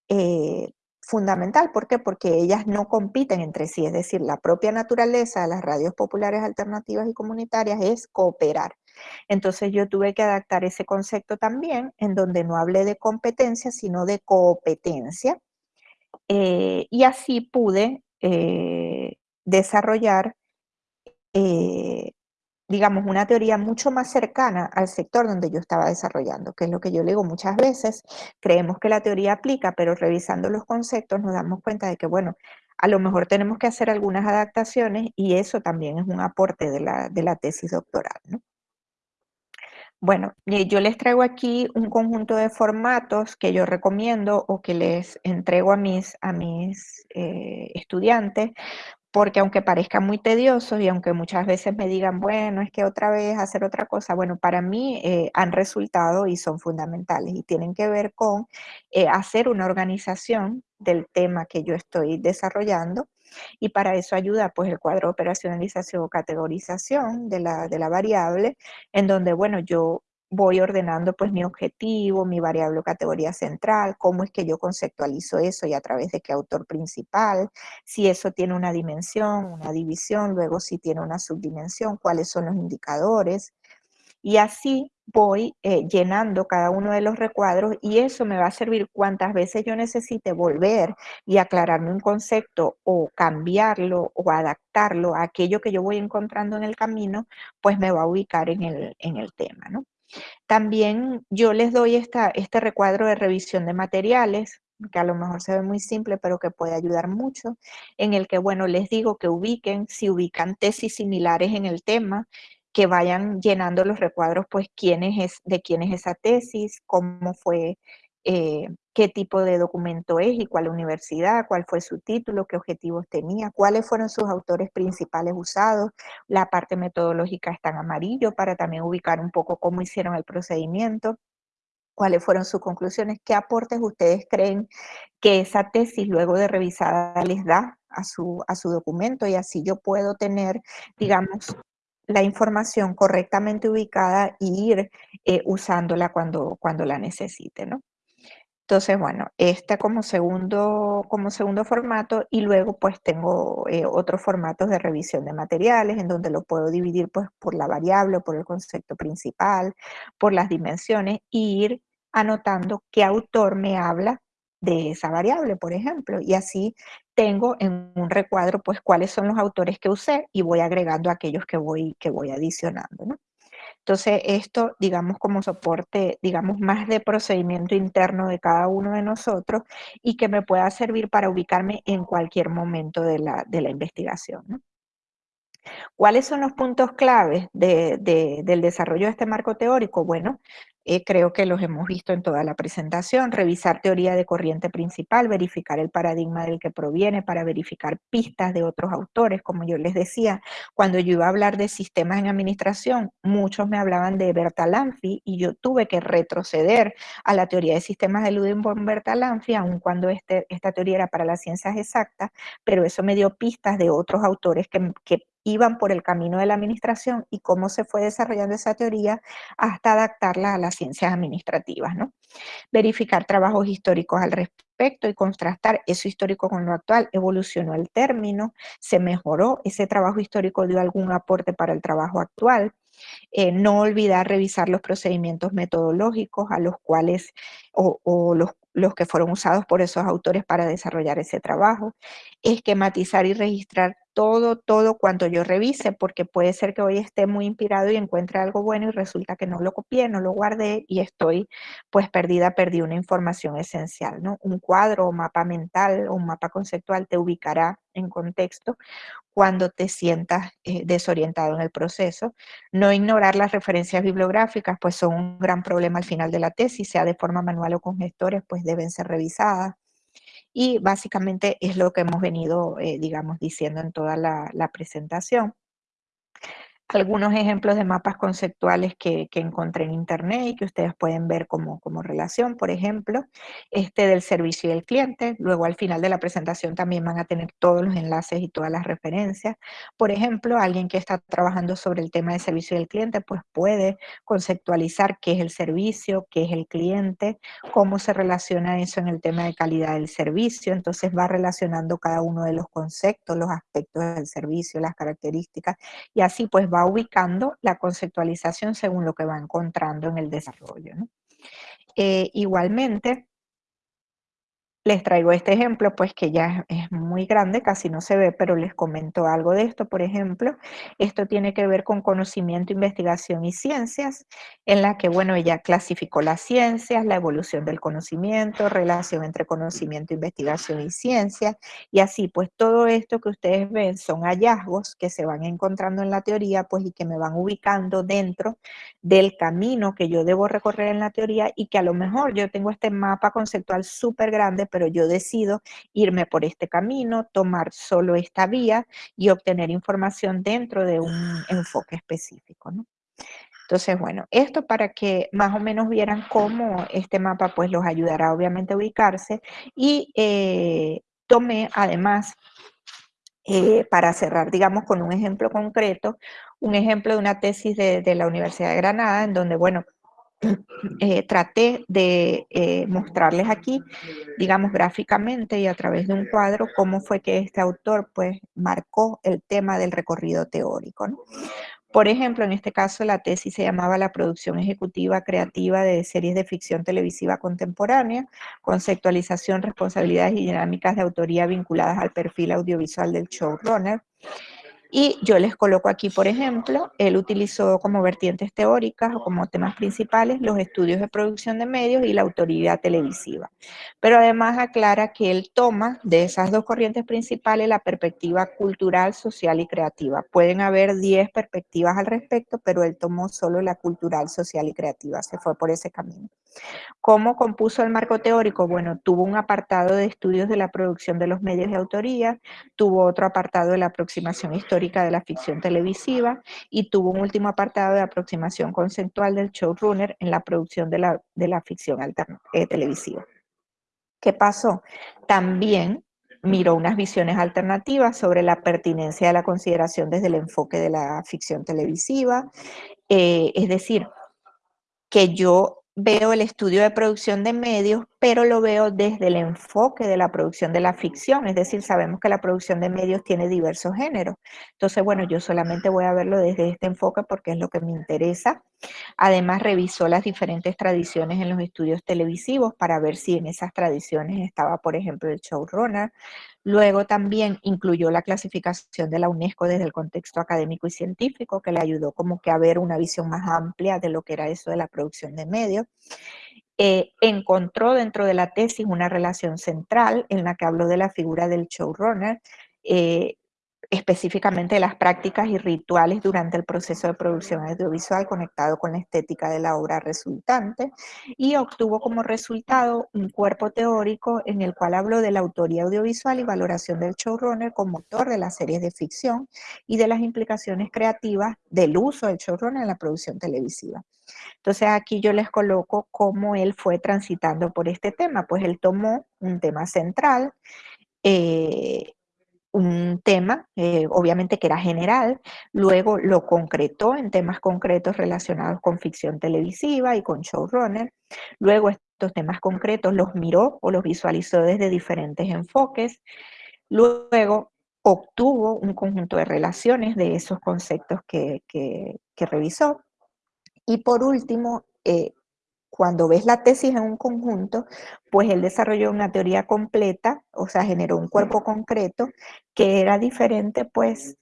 eh, fundamental. ¿Por qué? Porque ellas no compiten entre sí, es decir, la propia naturaleza de las radios populares alternativas y comunitarias es cooperar. Entonces yo tuve que adaptar ese concepto también, en donde no hablé de competencia, sino de competencia, eh, y así pude eh, desarrollar eh, digamos, una teoría mucho más cercana al sector donde yo estaba desarrollando, que es lo que yo le digo muchas veces, creemos que la teoría aplica, pero revisando los conceptos nos damos cuenta de que, bueno, a lo mejor tenemos que hacer algunas adaptaciones y eso también es un aporte de la, de la tesis doctoral, ¿no? Bueno, yo les traigo aquí un conjunto de formatos que yo recomiendo o que les entrego a mis, a mis eh, estudiantes porque aunque parezca muy tedioso y aunque muchas veces me digan, bueno, es que otra vez hacer otra cosa, bueno, para mí eh, han resultado y son fundamentales y tienen que ver con eh, hacer una organización del tema que yo estoy desarrollando y para eso ayuda pues el cuadro de operacionalización o categorización de la, de la variable, en donde, bueno, yo voy ordenando pues mi objetivo, mi variable o categoría central, cómo es que yo conceptualizo eso y a través de qué autor principal, si eso tiene una dimensión, una división, luego si tiene una subdimensión, cuáles son los indicadores. Y así voy eh, llenando cada uno de los recuadros y eso me va a servir cuantas veces yo necesite volver y aclararme un concepto o cambiarlo o adaptarlo a aquello que yo voy encontrando en el camino, pues me va a ubicar en el, en el tema, ¿no? También yo les doy esta, este recuadro de revisión de materiales, que a lo mejor se ve muy simple, pero que puede ayudar mucho, en el que, bueno, les digo que ubiquen, si ubican tesis similares en el tema, que vayan llenando los recuadros, pues, quién es, de quién es esa tesis, cómo fue eh, qué tipo de documento es y cuál universidad, cuál fue su título, qué objetivos tenía, cuáles fueron sus autores principales usados. La parte metodológica está en amarillo para también ubicar un poco cómo hicieron el procedimiento cuáles fueron sus conclusiones, qué aportes ustedes creen que esa tesis luego de revisada les da a su, a su documento y así yo puedo tener, digamos, la información correctamente ubicada e ir eh, usándola cuando, cuando la necesite, ¿no? Entonces, bueno, esta como segundo, como segundo formato y luego pues tengo eh, otros formatos de revisión de materiales en donde lo puedo dividir pues por la variable, por el concepto principal, por las dimensiones e ir anotando qué autor me habla de esa variable, por ejemplo, y así tengo en un recuadro pues cuáles son los autores que usé y voy agregando aquellos que voy, que voy adicionando, ¿no? Entonces, esto, digamos, como soporte, digamos, más de procedimiento interno de cada uno de nosotros y que me pueda servir para ubicarme en cualquier momento de la, de la investigación. ¿Cuáles son los puntos claves del desarrollo de este marco teórico? Bueno, eh, creo que los hemos visto en toda la presentación. Revisar teoría de corriente principal, verificar el paradigma del que proviene para verificar pistas de otros autores. Como yo les decía, cuando yo iba a hablar de sistemas en administración, muchos me hablaban de Bertalanffy y yo tuve que retroceder a la teoría de sistemas de Ludwig Bertalanffy, aun cuando este, esta teoría era para las ciencias exactas, pero eso me dio pistas de otros autores que iban por el camino de la administración y cómo se fue desarrollando esa teoría hasta adaptarla a las ciencias administrativas. ¿no? Verificar trabajos históricos al respecto y contrastar eso histórico con lo actual. Evolucionó el término, se mejoró, ese trabajo histórico dio algún aporte para el trabajo actual. Eh, no olvidar revisar los procedimientos metodológicos a los cuales, o, o los los que fueron usados por esos autores para desarrollar ese trabajo, esquematizar y registrar todo, todo cuanto yo revise, porque puede ser que hoy esté muy inspirado y encuentre algo bueno y resulta que no lo copié, no lo guardé y estoy pues perdida, perdí una información esencial, ¿no? Un cuadro o mapa mental o un mapa conceptual te ubicará en contexto cuando te sientas eh, desorientado en el proceso. No ignorar las referencias bibliográficas, pues son un gran problema al final de la tesis, sea de forma manual o con gestores, pues deben ser revisadas. Y básicamente es lo que hemos venido, eh, digamos, diciendo en toda la presentación algunos ejemplos de mapas conceptuales que, encontré en internet y que ustedes pueden ver como, como relación, por ejemplo, este del servicio y el cliente. Luego al final de la presentación también van a tener todos los enlaces y todas las referencias. Por ejemplo, alguien que está trabajando sobre el tema de servicio y el cliente, pues puede conceptualizar qué es el servicio, qué es el cliente, cómo se relaciona eso en el tema de calidad del servicio. Entonces va relacionando cada uno de los conceptos, los aspectos del servicio, las características, y así pues va va ubicando la conceptualización según lo que va encontrando en el desarrollo. Eh, igualmente, les traigo este ejemplo, pues que ya es muy grande, casi no se ve, pero les comento algo de esto. Por ejemplo, esto tiene que ver con conocimiento, investigación y ciencias, en la que, bueno, ella clasificó las ciencias, la evolución del conocimiento, relación entre conocimiento, investigación y ciencia, y así, pues todo esto que ustedes ven son hallazgos que se van encontrando en la teoría, pues y que me van ubicando dentro del camino que yo debo recorrer en la teoría y que a lo mejor yo tengo este mapa conceptual súper grande, pero yo decido irme por este camino, tomar solo esta vía y obtener información dentro de un enfoque específico. Entonces, bueno, esto para que más o menos vieran cómo este mapa pues los ayudará obviamente a ubicarse y eh, tomé además eh, para cerrar, digamos, con un ejemplo concreto, un ejemplo de una tesis de, de, la Universidad de Granada, en donde, bueno, eh, traté de eh, mostrarles aquí, digamos gráficamente y a través de un cuadro, cómo fue que este autor pues marcó el tema del recorrido teórico. Por ejemplo, en este caso la tesis se llamaba La producción ejecutiva creativa de series de ficción televisiva contemporánea, conceptualización, responsabilidades y dinámicas de autoría vinculadas al perfil audiovisual del showrunner. Y yo les coloco aquí, por ejemplo, él utilizó como vertientes teóricas o como temas principales los estudios de producción de medios y la autoridad televisiva. Pero además aclara que él toma de esas dos corrientes principales la perspectiva cultural, social y creativa. Pueden haber 10 perspectivas al respecto, pero él tomó solo la cultural, social y creativa, se fue por ese camino. ¿Cómo compuso el marco teórico? Bueno, tuvo un apartado de estudios de la producción de los medios de autoría, tuvo otro apartado de la aproximación histórica de la ficción televisiva y tuvo un último apartado de aproximación conceptual del showrunner en la producción de la, de la ficción eh, televisiva. ¿Qué pasó? También miró unas visiones alternativas sobre la pertinencia de la consideración desde el enfoque de la ficción televisiva, eh, es decir, que yo veo el estudio de producción de medios, pero lo veo desde el enfoque de la producción de la ficción, es decir, sabemos que la producción de medios tiene diversos géneros. Entonces, bueno, yo solamente voy a verlo desde este enfoque porque es lo que me interesa. Además, revisó las diferentes tradiciones en los estudios televisivos para ver si en esas tradiciones estaba, por ejemplo, el showrunner. Luego también incluyó la clasificación de la UNESCO desde el contexto académico y científico, que le ayudó como que a ver una visión más amplia de lo que era eso de la producción de medios. Eh, encontró dentro de la tesis una relación central en la que habló de la figura del showrunner, eh, específicamente las prácticas y rituales durante el proceso de producción audiovisual conectado con la estética de la obra resultante y obtuvo como resultado un cuerpo teórico en el cual habló de la autoría audiovisual y valoración del showrunner como autor de las series de ficción y de las implicaciones creativas del uso del showrunner en la producción televisiva. Entonces aquí yo les coloco cómo él fue transitando por este tema, pues él tomó un tema central, eh, un tema, eh, obviamente que era general, luego lo concretó en temas concretos relacionados con ficción televisiva y con showrunner, luego estos temas concretos los miró o los visualizó desde diferentes enfoques, luego obtuvo un conjunto de relaciones de esos conceptos que, que, revisó, y por último, eh, cuando ves la tesis en un conjunto, pues él desarrolló una teoría completa, o sea, generó un cuerpo concreto que era diferente, pues,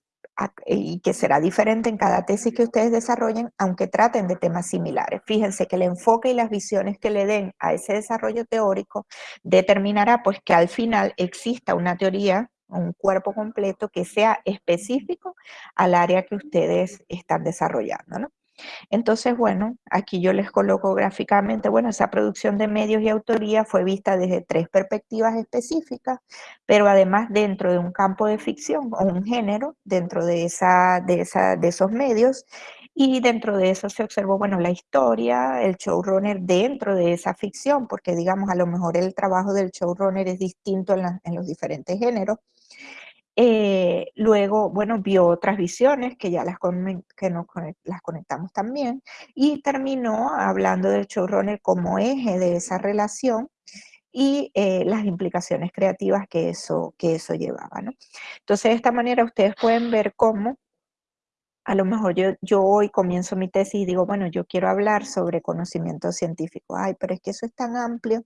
y que será diferente en cada tesis que ustedes desarrollen, aunque traten de temas similares. Fíjense que el enfoque y las visiones que le den a ese desarrollo teórico determinará, pues, que al final exista una teoría un cuerpo completo que sea específico al área que ustedes están desarrollando, ¿no? Entonces, bueno, aquí yo les coloco gráficamente, bueno, esa producción de medios y autoría fue vista desde tres perspectivas específicas, pero además dentro de un campo de ficción o un género, dentro de, esa, de, esa, de esos medios, y dentro de eso se observó, bueno, la historia, el showrunner dentro de esa ficción, porque digamos, a lo mejor el trabajo del showrunner es distinto en, en los diferentes géneros, eh, luego, bueno, vio otras visiones que ya las, que nos, las conectamos también y terminó hablando del showrunner como eje de esa relación y eh, las implicaciones creativas que eso, que eso llevaba. Entonces, de esta manera ustedes pueden ver cómo a lo mejor yo, yo hoy comienzo mi tesis y digo, bueno, yo quiero hablar sobre conocimiento científico. Ay, pero es que eso es tan amplio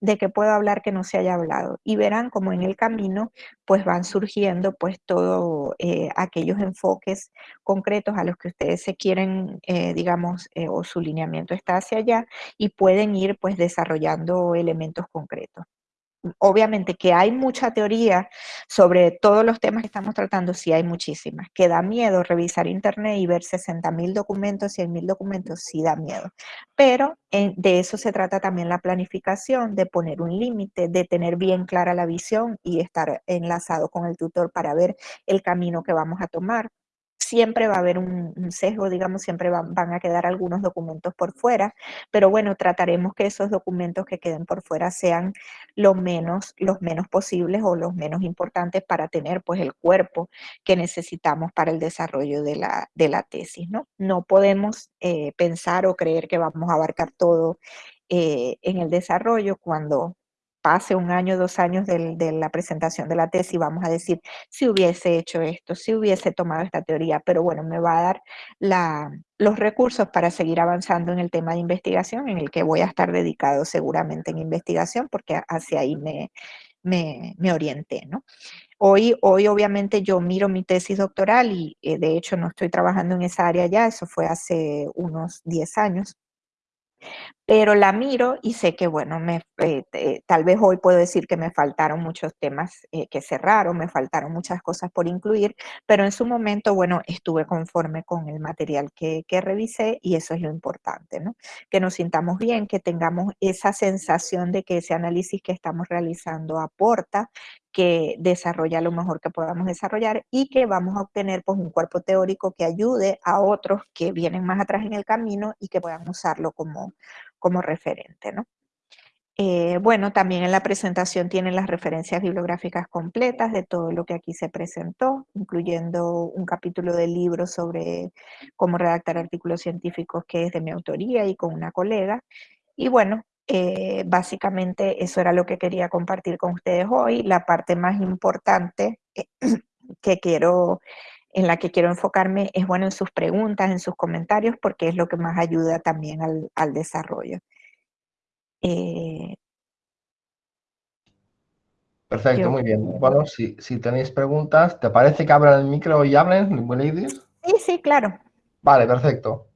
de que puedo hablar que no se haya hablado. Y verán como en el camino pues van surgiendo pues todos eh, aquellos enfoques concretos a los que ustedes se quieren, eh, digamos, eh, o su lineamiento está hacia allá y pueden ir pues desarrollando elementos concretos obviamente que hay mucha teoría sobre todos los temas que estamos tratando, sí hay muchísimas. Que da miedo revisar internet y ver 60 mil documentos, 100 mil documentos, sí da miedo. Pero de eso se trata también la planificación, de poner un límite, de tener bien clara la visión y estar enlazado con el tutor para ver el camino que vamos a tomar siempre va a haber un, sesgo, digamos, siempre van, a quedar algunos documentos por fuera, pero bueno, trataremos que esos documentos que queden por fuera sean lo menos, los menos posibles o los menos importantes para tener pues el cuerpo que necesitamos para el desarrollo de la, de la tesis, ¿no? No podemos eh, pensar o creer que vamos a abarcar todo eh, en el desarrollo cuando pase un año, dos años de la presentación de la tesis, vamos a decir, si hubiese hecho esto, si hubiese tomado esta teoría, pero bueno, me va a dar los recursos para seguir avanzando en el tema de investigación, en el que voy a estar dedicado seguramente en investigación, porque hacia ahí me, me, me orienté, ¿no? hoy, hoy obviamente yo miro mi tesis doctoral y eh, de hecho no estoy trabajando en esa área ya, eso fue hace unos 10 años pero la miro y sé que, bueno, me, eh, tal vez hoy puedo decir que me faltaron muchos temas eh, que cerraron, me faltaron muchas cosas por incluir, pero en su momento, bueno, estuve conforme con el material que, que revisé y eso es lo importante, ¿no? Que nos sintamos bien, que tengamos esa sensación de que ese análisis que estamos realizando aporta, que desarrolla lo mejor que podamos desarrollar y que vamos a obtener pues un cuerpo teórico que ayude a otros que vienen más atrás en el camino y que puedan usarlo como, como referente, ¿no? Eh, bueno, también en la presentación tienen las referencias bibliográficas completas de todo lo que aquí se presentó, incluyendo un capítulo de libro sobre cómo redactar artículos científicos que es de mi autoría y con una colega. Y bueno, eh, básicamente eso era lo que quería compartir con ustedes hoy. La parte más importante eh, *clears throat* que quiero en la que quiero enfocarme es bueno en sus preguntas, en sus comentarios, porque es lo que más ayuda también al, desarrollo. Eh, Perfecto, muy bien. Bueno, si, tenéis preguntas, ¿te parece que abran el micro y hablen, ladies? Sí, sí, claro. Vale, perfecto.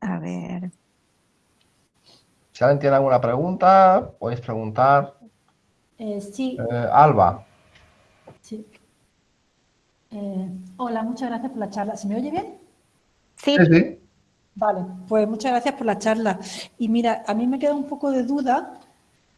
A ver. Si alguien tiene alguna pregunta, podéis preguntar. Eh, sí. Eh, Alba. Sí. Eh, hola, muchas gracias por la charla. ¿Se me oye bien? Sí. sí. Vale, pues muchas gracias por la charla. Y mira, a mí me queda un poco de duda,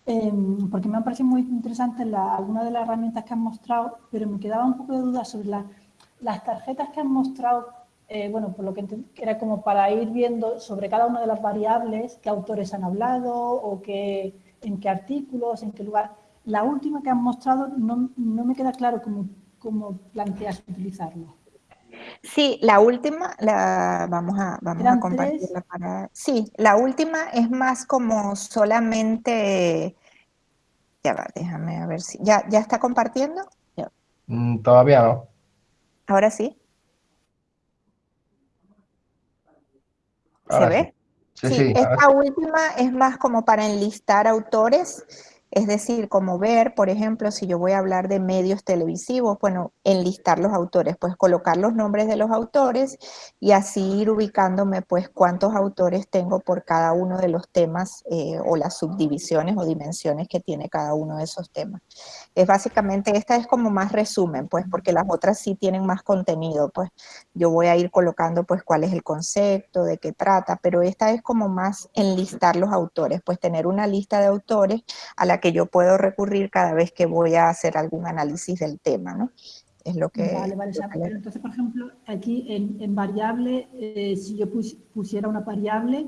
em, porque me han parecido muy interesantes algunas de las herramientas que han mostrado, pero me quedaba un poco de duda sobre las tarjetas que han mostrado, eh, bueno, por lo que era como para ir viendo sobre cada una de las variables, qué autores han hablado o qué, en qué artículos, en qué lugar. La última que han mostrado no, no me queda claro cómo cómo planteas utilizarlo. Sí, la última, la vamos a, vamos a compartirla para... Sí, la última es más como solamente... Ya va, déjame a ver si... ¿Ya, ya está compartiendo? Mm, todavía no. ¿Ahora sí? ¿Se ve? Sí, sí, esta última es más como para enlistar autores es decir, como ver, por ejemplo, si yo voy a hablar de medios televisivos, bueno, enlistar los autores, pues colocar los nombres de los autores y así ir ubicándome, pues, cuántos autores tengo por cada uno de los temas eh, o las subdivisiones o dimensiones que tiene cada uno de esos temas. Es básicamente, esta es como más resumen, pues, porque las otras sí tienen más contenido, pues, yo voy a ir colocando, pues, cuál es el concepto, de qué trata, pero esta es como más enlistar los autores, pues, tener una lista de autores a la que yo puedo recurrir cada vez que voy a hacer algún análisis del tema, ¿no? Es lo que... Vale, vale, pero entonces, por ejemplo, aquí en, variable, eh, si yo pusiera una variable,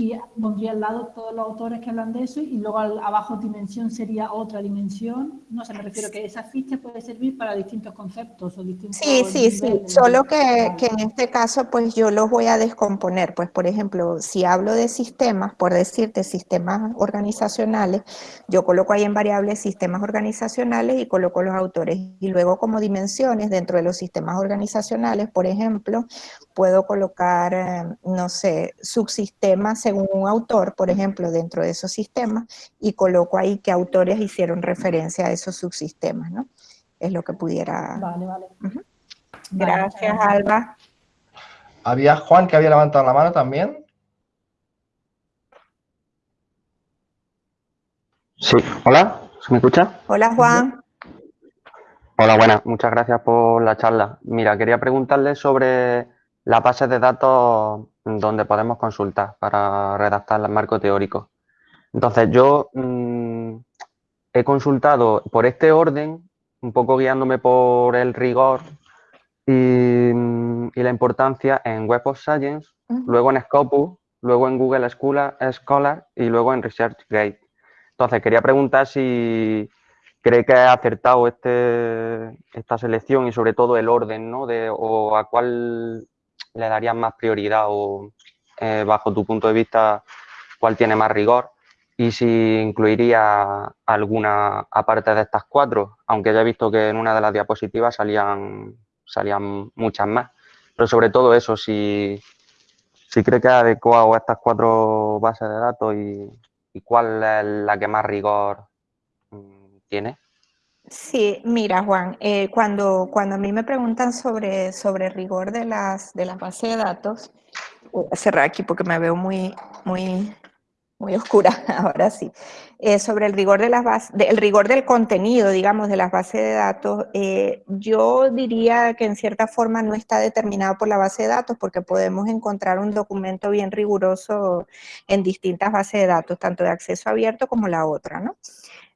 y pondría al lado todos los autores que hablan de eso y luego abajo dimensión sería otra dimensión. No sé, me refiero que esa ficha puede servir para distintos conceptos o distintos Sí, sí, sí, solo que, que, en este caso pues yo los voy a descomponer. Pues por ejemplo, si hablo de sistemas, por decirte sistemas organizacionales, yo coloco ahí en variables sistemas organizacionales y coloco los autores. Y luego como dimensiones dentro de los sistemas organizacionales, por ejemplo, puedo colocar, eh, no sé, subsistemas según un autor, por ejemplo, dentro de esos sistemas, y coloco ahí qué autores hicieron referencia a esos subsistemas, ¿no? Es lo que pudiera... Vale, vale. Gracias, Alba. Había Juan que había levantado la mano también. Sí, hola, ¿se me escucha? Hola, Juan. Hola, buenas, muchas gracias por la charla. Mira, quería preguntarle sobre la base de datos donde podemos consultar para redactar el marco teórico. Entonces, yo mm, he consultado por este orden, un poco guiándome por el rigor y, mm, la importancia en Web of Science, luego en Scopus, luego en Google Scholar, Scholar y luego en ResearchGate. Entonces, quería preguntar si cree que ha acertado este, esta selección y sobre todo el orden, ¿no? De, o a cuál le darías más prioridad o, eh, bajo tu punto de vista, cuál tiene más rigor? Y si incluiría alguna aparte de estas cuatro, aunque ya he visto que en una de las diapositivas salían, salían muchas más. Pero sobre todo eso, si, si cree que es adecuado estas cuatro bases de datos y, y cuál es la que más rigor mm, tiene. Sí, mira Juan, eh, cuando, cuando a mí me preguntan sobre, sobre rigor de las, de las bases de datos, voy a cerrar aquí porque me veo muy, muy, muy oscura, *laughs* ahora sí, eh, sobre el rigor, de las bases, el rigor del contenido, digamos, de las bases de datos, eh, yo diría que en cierta forma no está determinado por la base de datos porque podemos encontrar un documento bien riguroso en distintas bases de datos, tanto de acceso abierto como la otra, ¿no?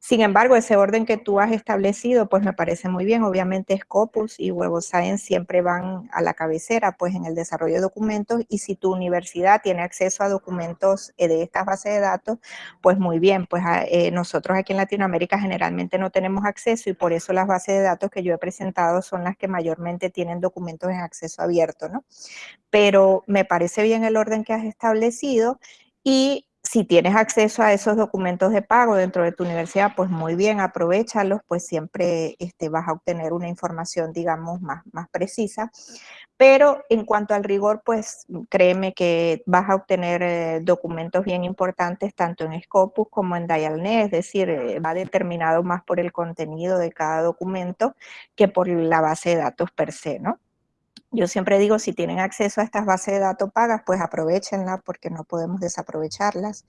Sin embargo, ese orden que tú has establecido, pues me parece muy bien. Obviamente Scopus y of Science siempre van a la cabecera, pues en el desarrollo de documentos. Y si tu universidad tiene acceso a documentos eh, de estas bases de datos, pues muy bien. Pues ah, eh, nosotros aquí en Latinoamérica generalmente no tenemos acceso y por eso las bases de datos que yo he presentado son las que mayormente tienen documentos en acceso abierto, ¿no? Pero me parece bien el orden que has establecido y si tienes acceso a esos documentos de pago dentro de tu universidad, pues muy bien, aprovechalos, pues siempre este, vas a obtener una información, digamos, más, más precisa. Pero en cuanto al rigor, pues créeme que vas a obtener eh, documentos bien importantes tanto en Scopus como en Dialnet, es decir, eh, va determinado más por el contenido de cada documento que por la base de datos per se, ¿no? Yo siempre digo, si tienen acceso a estas bases de datos pagas, pues aprovechenlas porque no podemos desaprovecharlas.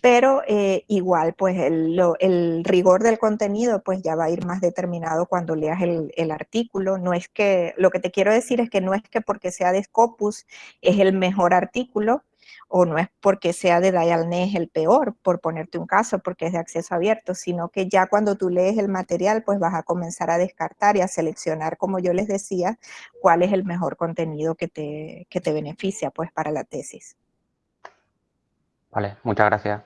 Pero eh, igual, pues el, rigor del contenido pues ya va a ir más determinado cuando leas el, el, artículo. No es que, lo que te quiero decir es que no es que porque sea de Scopus es el mejor artículo, o no es porque sea de Dialnet el peor, por ponerte un caso, porque es de acceso abierto, sino que ya cuando tú lees el material, pues vas a comenzar a descartar y a seleccionar, como yo les decía, cuál es el mejor contenido que te, que te beneficia pues para la tesis. Vale, muchas gracias.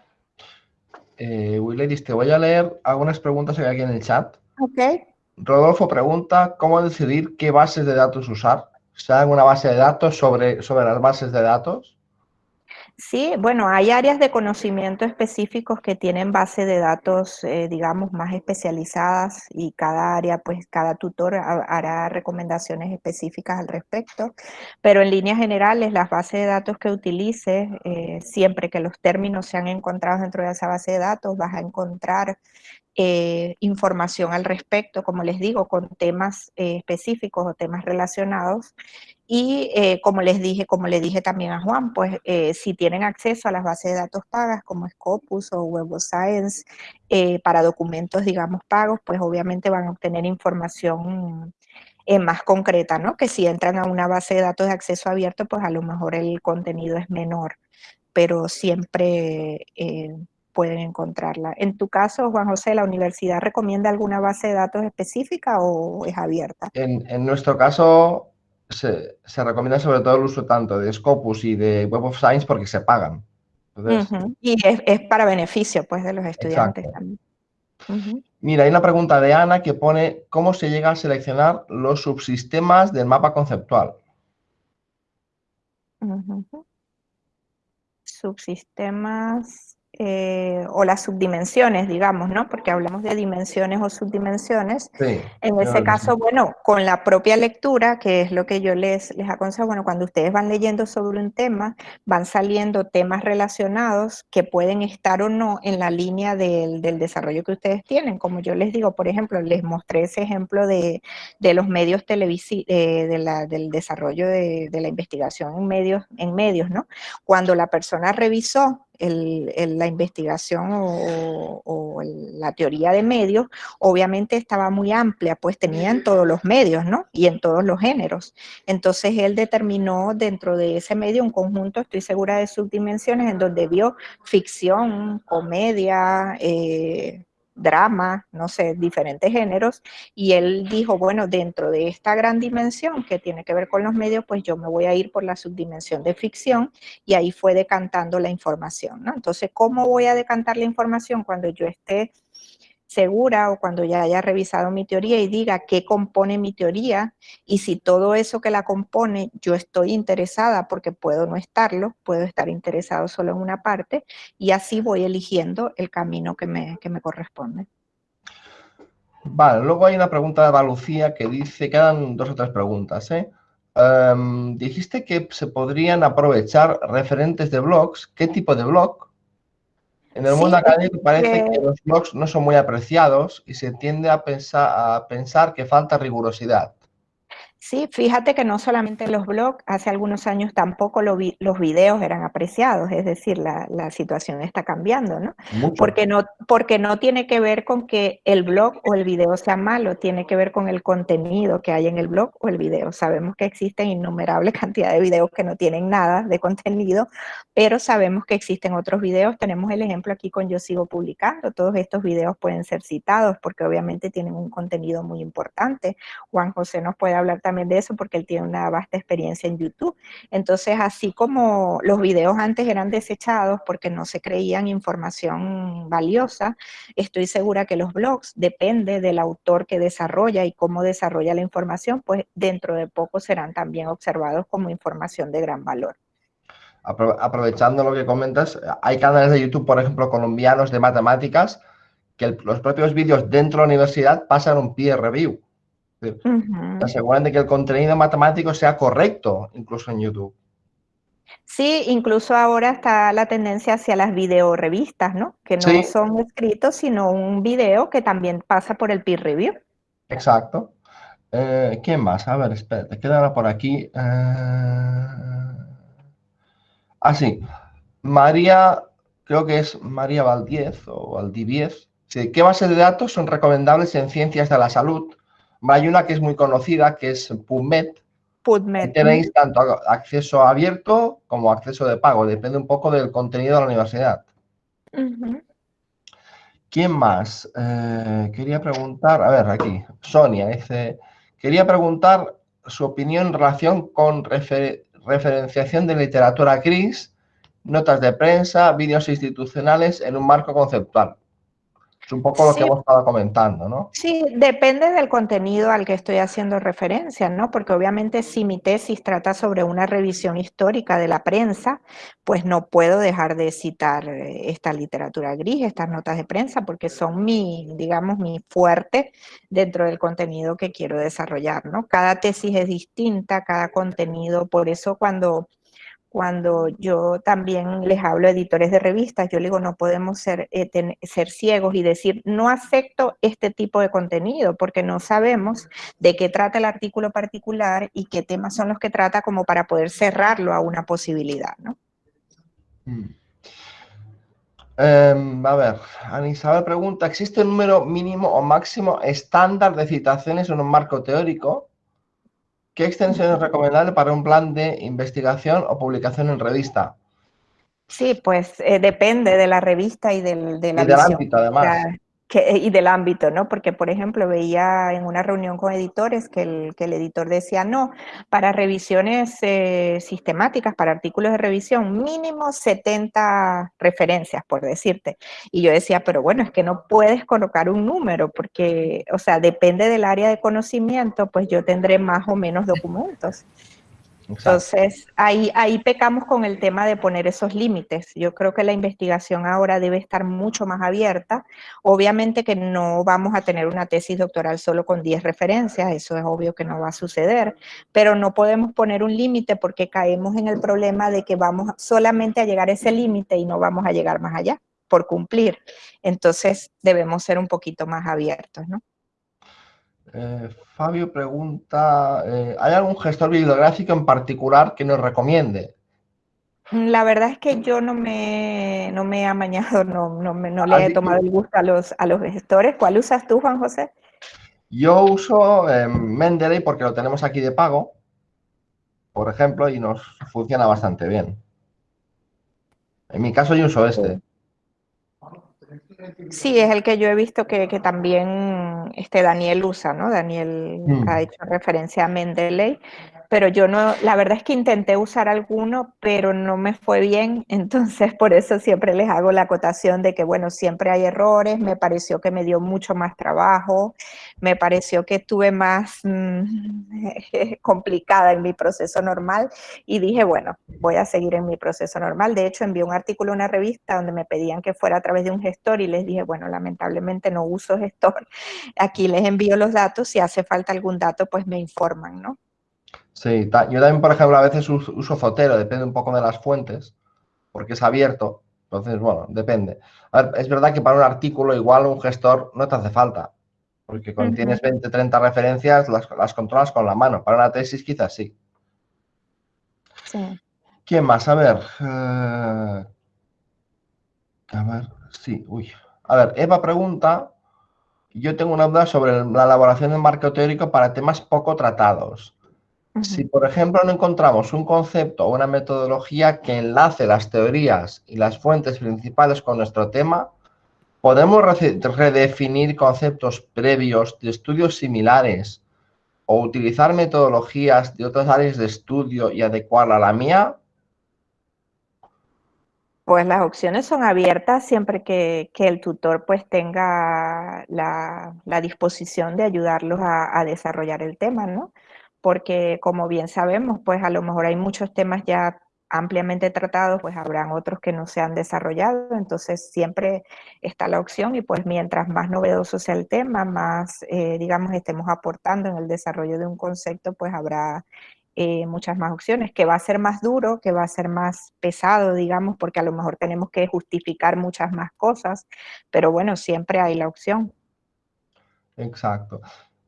Eh, te voy a leer algunas preguntas que hay aquí en el chat. Ok. Rodolfo pregunta, ¿cómo decidir qué bases de datos usar? ¿Se alguna base de datos sobre, sobre las bases de datos? Sí, bueno, hay áreas de conocimiento específicos que tienen base de datos, eh, digamos, más especializadas y cada área, pues cada tutor hará recomendaciones específicas al respecto, pero en líneas generales las bases de datos que utilices, eh, siempre que los términos sean encontrados dentro de esa base de datos, vas a encontrar eh, información al respecto, como les digo, con temas específicos o temas relacionados y eh, como les dije, como le dije también a Juan, pues eh, si tienen acceso a las bases de datos pagas como Scopus o Web of Science eh, para documentos, digamos, pagos, pues obviamente van a obtener información más concreta, ¿no? Que si entran a una base de datos de acceso abierto, pues a lo mejor el contenido es menor, pero siempre pueden encontrarla. En tu caso, Juan José, ¿la universidad recomienda alguna base de datos específica o es abierta? En, en nuestro caso, se, recomienda sobre todo el uso tanto de Scopus y de Web of Science porque se pagan. Y es, para beneficio pues de los estudiantes también. Mira, hay una pregunta de Ana que pone ¿cómo se llega a seleccionar los subsistemas del mapa conceptual? Subsistemas eh, o las subdimensiones, digamos, ¿no? Porque hablamos de dimensiones o subdimensiones. en ese caso, bueno, con la propia lectura, que es lo que yo les, les aconsejo, bueno, cuando ustedes van leyendo sobre un tema, van saliendo temas relacionados que pueden estar o no en la línea del, desarrollo que ustedes tienen. Como yo les digo, por ejemplo, les mostré ese ejemplo de, los medios televisivos, eh, del desarrollo de, de la investigación en medios, en medios, ¿no? Cuando la persona revisó la investigación o, la teoría de medios, obviamente estaba muy amplia, pues tenía en todos los medios, ¿no? Y en todos los géneros. Entonces él determinó dentro de ese medio un conjunto, estoy segura de subdimensiones, en donde vio ficción, comedia, eh, drama, no sé, diferentes géneros, y él dijo, bueno, dentro de esta gran dimensión que tiene que ver con los medios, pues yo me voy a ir por la subdimensión de ficción, y ahí fue decantando la información, ¿no? Entonces, ¿cómo voy a decantar la información cuando yo esté segura o cuando ya haya revisado mi teoría y diga qué compone mi teoría y si todo eso que la compone yo estoy interesada porque puedo no estarlo, puedo estar interesado solo en una parte y así voy eligiendo el camino que me, que me corresponde. Vale, luego hay una pregunta de Lucía que dice, quedan dos o tres preguntas. ¿eh? Em, dijiste que se podrían aprovechar referentes de blogs. ¿Qué tipo de blog? En el mundo académico parece que los blogs no son muy apreciados y se tiende a pensar, a pensar que falta rigurosidad. Sí, fíjate que no solamente los blogs, hace algunos años tampoco los videos eran apreciados, es decir, la, situación está cambiando, ¿no? Porque, ¿no? porque no tiene que ver con que el blog o el video sea malo, tiene que ver con el contenido que hay en el blog o el video. Sabemos que existen innumerables *laughs* cantidades de videos que no tienen nada de contenido, pero sabemos que existen otros videos. Tenemos el ejemplo aquí con Yo Sigo Publicando. Todos estos videos pueden ser citados porque obviamente tienen un contenido muy importante. Juan José nos puede hablar también de eso porque él tiene una vasta experiencia en YouTube. Entonces, así como los videos antes eran desechados porque no se creían información valiosa, estoy segura que los blogs, depende del autor que desarrolla y cómo desarrolla la información, pues dentro de poco serán también observados como información de gran valor. Aprovechando lo que comentas, hay canales de YouTube, por ejemplo, colombianos de matemáticas, que los propios vídeos dentro de la universidad pasan un peer review. Se aseguran de que el contenido matemático sea correcto, incluso en YouTube. Sí, incluso ahora está la tendencia hacia las videorevistas, ¿no? Que no son escritos, sino un video que también pasa por el peer review. Exacto. Eh, ¿Quién más? A ver, espérate, queda por aquí. Eh... Ah, sí. María, creo que es María Valdiez o Valdiviez. ¿Qué bases de datos son recomendables en ciencias de la salud hay una que es muy conocida, que es PubMed. PubMed. Tenéis tanto acceso abierto como acceso de pago. Depende un poco del contenido de la universidad. ¿Quién más? Eh, quería preguntar, a ver, aquí, Sonia dice, quería preguntar su opinión en relación con referenciación de literatura gris, notas de prensa, vídeos institucionales en un marco conceptual. Es un poco lo que hemos estado comentando, ¿no? Sí, depende del contenido al que estoy haciendo referencia, ¿no? Porque obviamente si mi tesis trata sobre una revisión histórica de la prensa, pues no puedo dejar de citar eh, esta literatura gris, estas notas de prensa, porque son mi, digamos, mi fuerte dentro del contenido que quiero desarrollar, ¿no? Cada tesis es distinta, cada contenido, por eso cuando cuando yo también les hablo a editores de revistas, yo les digo, no podemos ser, eh, ser ciegos y decir, no acepto este tipo de contenido, porque no sabemos de qué trata el artículo particular y qué temas son los que trata como para poder cerrarlo a una posibilidad, ¿no? Mm. Em, a ver, Ana Isabel pregunta, ¿existe un número mínimo o máximo estándar de citaciones en un marco teórico? ¿Qué extensión es recomendable para un plan de investigación o publicación en revista? Sí, pues eh, depende de la revista y del, de la y del ámbito, además. Eh, y del ámbito, ¿no? Porque, por ejemplo, veía en una reunión con editores que el, que el editor decía, no, para revisiones eh, sistemáticas, para artículos de revisión, mínimo 70 referencias, por decirte. Y yo decía, pero bueno, es que no puedes colocar un número, porque, o sea, depende del área de conocimiento, pues yo tendré más o menos documentos. Entonces, ahí, ahí pecamos con el tema de poner esos límites. Yo creo que la investigación ahora debe estar mucho más abierta. Obviamente que no vamos a tener una tesis doctoral solo con 10 referencias, eso es obvio que no va a suceder, pero no podemos poner un límite porque caemos en el problema de que vamos solamente a llegar a ese límite y no vamos a llegar más allá por cumplir. Entonces, debemos ser un poquito más abiertos, ¿no? Eh, Fabio pregunta, eh, ¿hay algún gestor bibliográfico en particular que nos recomiende? La verdad es que yo no me, no me he amañado, no, no, no le he tomado el gusto a los, a los gestores. ¿Cuál usas tú, Juan José? Yo uso eh, Mendeley porque lo tenemos aquí de pago, por ejemplo, y nos funciona bastante bien. En mi caso yo uso este. Sí, es el que yo he visto que, también este Daniel usa, ¿no? Daniel mm. ha hecho referencia a Mendeley pero yo no, la verdad es que intenté usar alguno, pero no me fue bien, *laughs* entonces por eso siempre les hago la acotación de que, bueno, siempre hay errores, me pareció que me dio mucho más trabajo, me pareció que estuve más mm, *laughs* complicada en mi proceso normal. Y dije, bueno, voy a seguir en mi proceso normal. De hecho, envié un artículo a una revista donde me pedían que fuera a través de un gestor y les dije, bueno, lamentablemente no uso gestor, *laughs* aquí les envío los datos, si hace falta algún dato, pues me informan, ¿no? Sí, yo también, por ejemplo, a veces uso Zotero, depende un poco de las fuentes, porque es abierto, Entonces, bueno, depende. A ver, es verdad que para un artículo igual un gestor no te hace falta, porque cuando tienes 20, 30 referencias las, las, controlas con la mano. Para una tesis quizás sí. Sí. ¿Quién más? A ver. Eh, a ver, sí, uy. A ver, Eva pregunta, yo tengo una duda sobre la elaboración del marco teórico para temas poco tratados. Si, por ejemplo, no encontramos un concepto o una metodología que enlace las teorías y las fuentes principales con nuestro tema, ¿podemos redefinir conceptos previos de estudios similares o utilizar metodologías de otras áreas de estudio y adecuarla a la mía? Pues las opciones son abiertas siempre que, el tutor pues tenga la, disposición de ayudarlos a, a desarrollar el tema, ¿no? Porque como bien sabemos, pues a lo mejor hay muchos temas ya ampliamente tratados, pues habrán otros que no se han desarrollado, entonces siempre está la opción y pues mientras más novedoso sea el tema, más, eh, digamos, estemos aportando en el desarrollo de un concepto, pues habrá eh, muchas más opciones, que va a ser más duro, que va a ser más pesado, digamos, porque a lo mejor tenemos que justificar muchas más cosas, pero bueno, siempre hay la opción. Exacto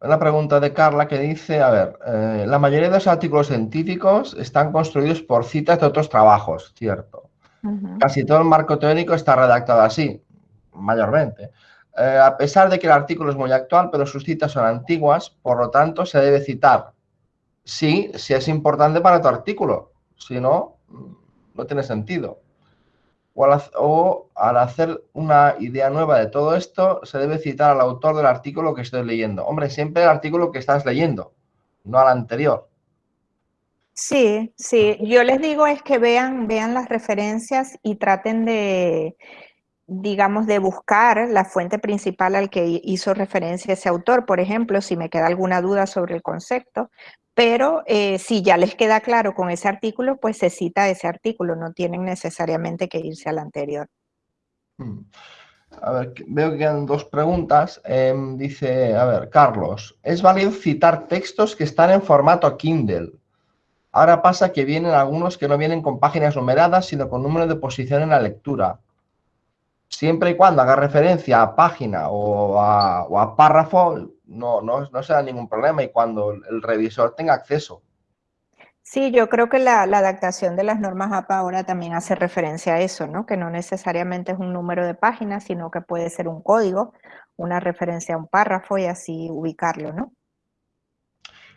una pregunta de Carla que dice, a ver, eh, la mayoría de los artículos científicos están construidos por citas de otros trabajos, ¿cierto? Casi todo el marco teórico está redactado así, mayormente. Eh, a pesar de que el artículo es muy actual, pero sus citas son antiguas, por lo tanto se debe citar. Sí, si es importante para tu artículo, si no, no tiene sentido o al, hacer una idea nueva de todo esto, se debe citar al autor del artículo que estoy leyendo. Hombre, siempre el artículo que estás leyendo, no al anterior. Sí, sí. Yo les digo es que vean, vean las referencias y traten de, digamos, de buscar la fuente principal al que hizo referencia ese autor. Por ejemplo, si me queda alguna duda sobre el concepto, pero eh, si ya les queda claro con ese artículo, pues se cita ese artículo, no tienen necesariamente que irse al anterior. Hmm. A ver, veo que quedan dos preguntas. Em, dice, a ver, Carlos, ¿es válido citar textos que están en formato Kindle? Ahora pasa que vienen algunos que no vienen con páginas numeradas, sino con número de posición en la lectura. Siempre y cuando haga referencia a página o a párrafo, no, no, no será ningún problema y cuando el revisor tenga acceso. Sí, yo creo que la, adaptación de las normas APA ahora también hace referencia a eso, ¿no? Que no necesariamente es un número de páginas, sino que puede ser un código, una referencia a un párrafo y así ubicarlo, ¿no?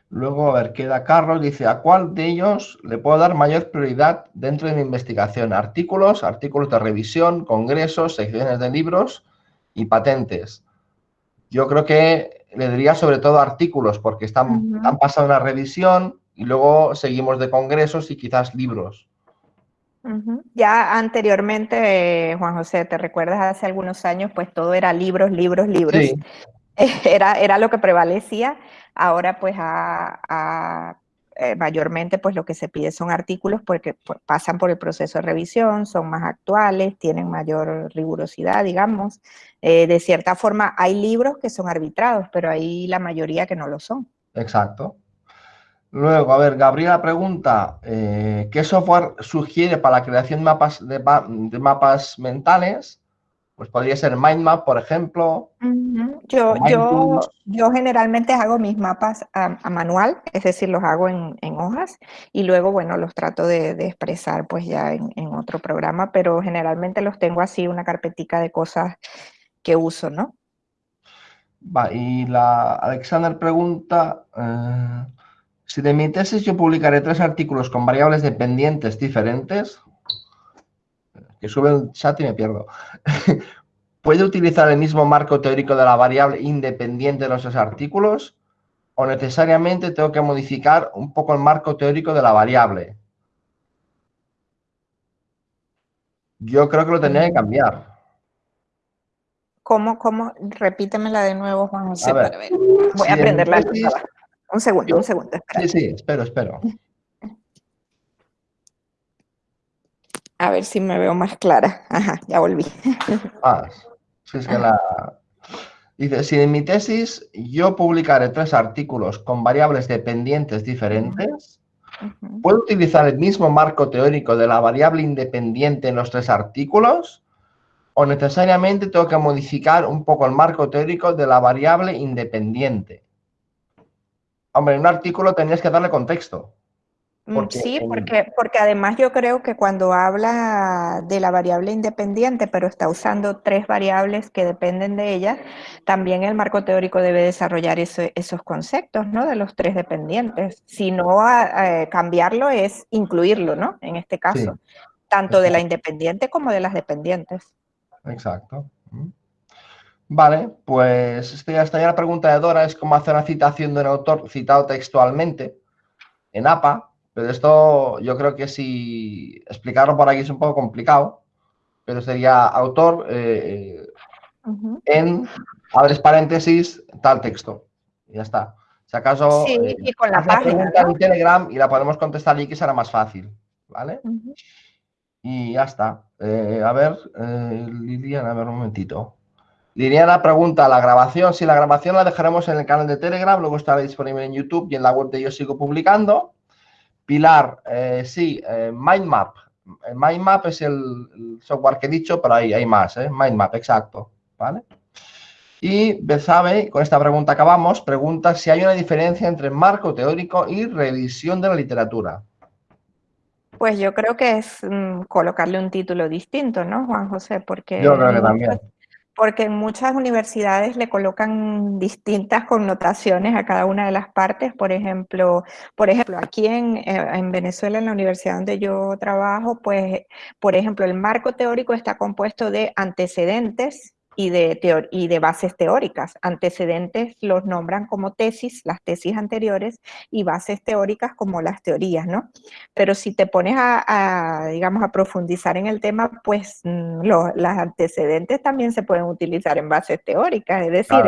Luego, a ver, queda Carlos, dice, ¿a cuál de ellos le puedo dar mayor prioridad dentro de mi investigación? Artículos, artículos de revisión, congresos, secciones de libros y patentes. Yo creo que le diría sobre todo artículos, porque están, han pasado una revisión y luego seguimos de congresos y quizás libros. Ya anteriormente, Juan José, ¿te recuerdas hace algunos años? Pues todo era libros, libros, libros. *laughs* Era, era lo que prevalecía. Ahora pues a eh, mayormente pues lo que se pide son artículos porque pues, pasan por el proceso de revisión, son más actuales, tienen mayor rigurosidad, digamos. Eh, de cierta forma hay libros que son arbitrados, pero hay la mayoría que no lo son. Exacto. Luego, a ver, Gabriela pregunta, eh, ¿qué software sugiere para la creación de mapas, de mapas mentales? Pues podría ser Mindmap, por ejemplo. yo, yo, yo, generalmente hago mis mapas a, manual, es decir, los hago en, hojas y luego, bueno, los trato de, expresar pues ya en, otro programa, pero generalmente los tengo así, una carpetica de cosas que uso, ¿no? Va, y la Alexander pregunta, eh, si de mi tesis yo publicaré tres artículos con variables dependientes diferentes, que sube el chat y me pierdo. *laughs* ¿Puede utilizar el mismo marco teórico de la variable independiente de los artículos? ¿O necesariamente tengo que modificar un poco el marco teórico de la variable? Yo creo que lo tendría que cambiar. ¿Cómo, cómo? Repítemela de nuevo, Juan José, para ver. Voy a aprenderla. Un segundo, un segundo. Sí, sí, espero, espero. A ver si me veo más clara. Ajá, ya volví. *laughs* Ah, si es que la... Dice, si en mi tesis yo publicaré tres artículos con variables dependientes diferentes, ¿Puedo utilizar el mismo marco teórico de la variable independiente en los tres artículos? ¿O necesariamente tengo que modificar un poco el marco teórico de la variable independiente? Hombre, en un artículo tenías que darle contexto. Mm, sí, porque, porque además yo creo que cuando habla de la variable independiente, pero está usando tres variables que dependen de ella, también el marco teórico debe desarrollar esos conceptos, ¿no? De los tres dependientes. Si no, cambiarlo es incluirlo, ¿no? En este caso, tanto de la independiente como de las dependientes. Exacto. Mm. Vale, pues esta ya la pregunta de Dora, es cómo hacer una citación de un autor citado textualmente en APA, pero esto yo creo que si explicarlo por aquí es un poco complicado, pero sería autor eh, en, abres paréntesis, tal texto. Y ya está. Si acaso sí, eh, y con la página, en Telegram y la podemos contestar allí que será más fácil. ¿Vale? Y ya está. Eh, a ver, Liliana, a ver un momentito. Liliana pregunta, ¿la grabación? Si la grabación la dejaremos en el canal de Telegram, luego estará disponible en YouTube y en la web de Yo Sigo Publicando. Pilar, eh, sí, eh, Mindmap. Mindmap es el, software que he dicho, pero ahí hay más, ¿eh? Mindmap, exacto. ¿Vale? Y sabe, con esta pregunta acabamos, pregunta si hay una diferencia entre marco teórico y revisión de la literatura. Pues yo creo que es mm, colocarle un título distinto, ¿no, Juan José? Porque yo creo que también porque en muchas universidades le colocan distintas connotaciones a cada una de las partes. Por ejemplo, por ejemplo aquí en, eh, en, Venezuela, en la universidad donde yo trabajo, pues, por ejemplo, el marco teórico está compuesto de antecedentes, y de, y de bases teóricas. Antecedentes los nombran como tesis, las tesis anteriores, y bases teóricas como las teorías, ¿no? Pero si te pones a, digamos, a profundizar en el tema, pues mm, las antecedentes también se pueden utilizar en bases teóricas, es decir,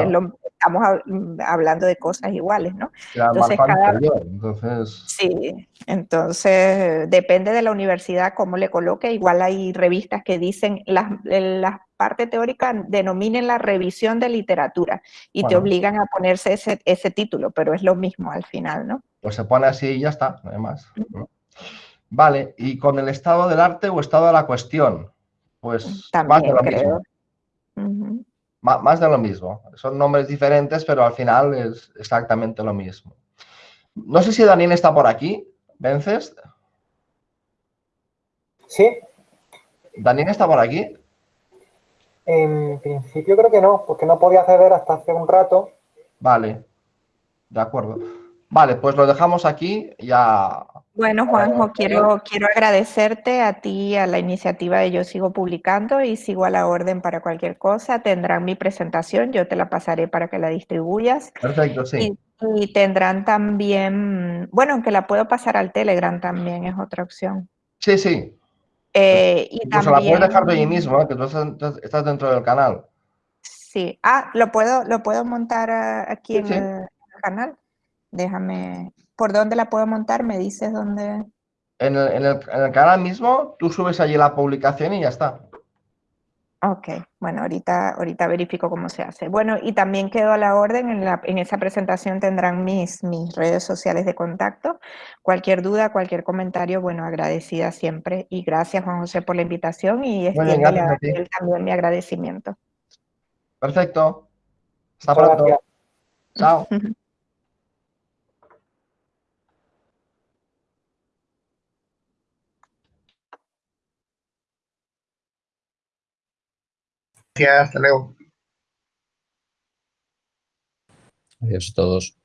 estamos mm, hablando de cosas iguales, ¿no? Entonces, cada, entonces... Sí, entonces depende de la universidad cómo le coloque, igual hay revistas que dicen las, las parte teórica denominen la revisión de literatura y te obligan a ponerse ese, ese, título, pero es lo mismo al final, ¿no? Pues se pone así y ya está, además. Vale, y con el estado del arte o estado de la cuestión, pues más de lo mismo. Más de lo mismo. Son nombres diferentes, pero al final es exactamente lo mismo. No sé si Daniel está por aquí. ¿Vences? Sí. ¿Daniel está por aquí? En principio creo que no, porque no podía acceder hasta hace un rato. Vale, de acuerdo. Vale, pues lo dejamos aquí ya. Bueno, Juanjo, quiero, quiero agradecerte a ti, a la iniciativa de Yo Sigo Publicando y sigo a la orden para cualquier cosa. Tendrán mi presentación, yo te la pasaré para que la distribuyas. Perfecto, sí. Y, y tendrán también, bueno, aunque la puedo pasar al Telegram también es otra opción. Sí, sí, eh, y Incluso también, la puedes dejar de ahí mismo, ¿eh? que tú estás, dentro del canal. Sí. Ah, ¿lo puedo, lo puedo montar eh, aquí en el canal? Déjame... ¿Por dónde la puedo montar? ¿Me dices dónde...? En el, en el canal mismo, tú subes allí la publicación y ya está. Ok, bueno, ahorita, ahorita verifico cómo se hace. Bueno, y también quedo a la orden, en, la, en esa presentación tendrán mis, mis redes sociales de contacto. Cualquier duda, cualquier comentario, bueno, agradecida siempre. Y gracias, Juan José, por la invitación y él también mi agradecimiento. Perfecto. Hasta pronto. Chao. *laughs* Gracias, hasta luego. Adiós a todos.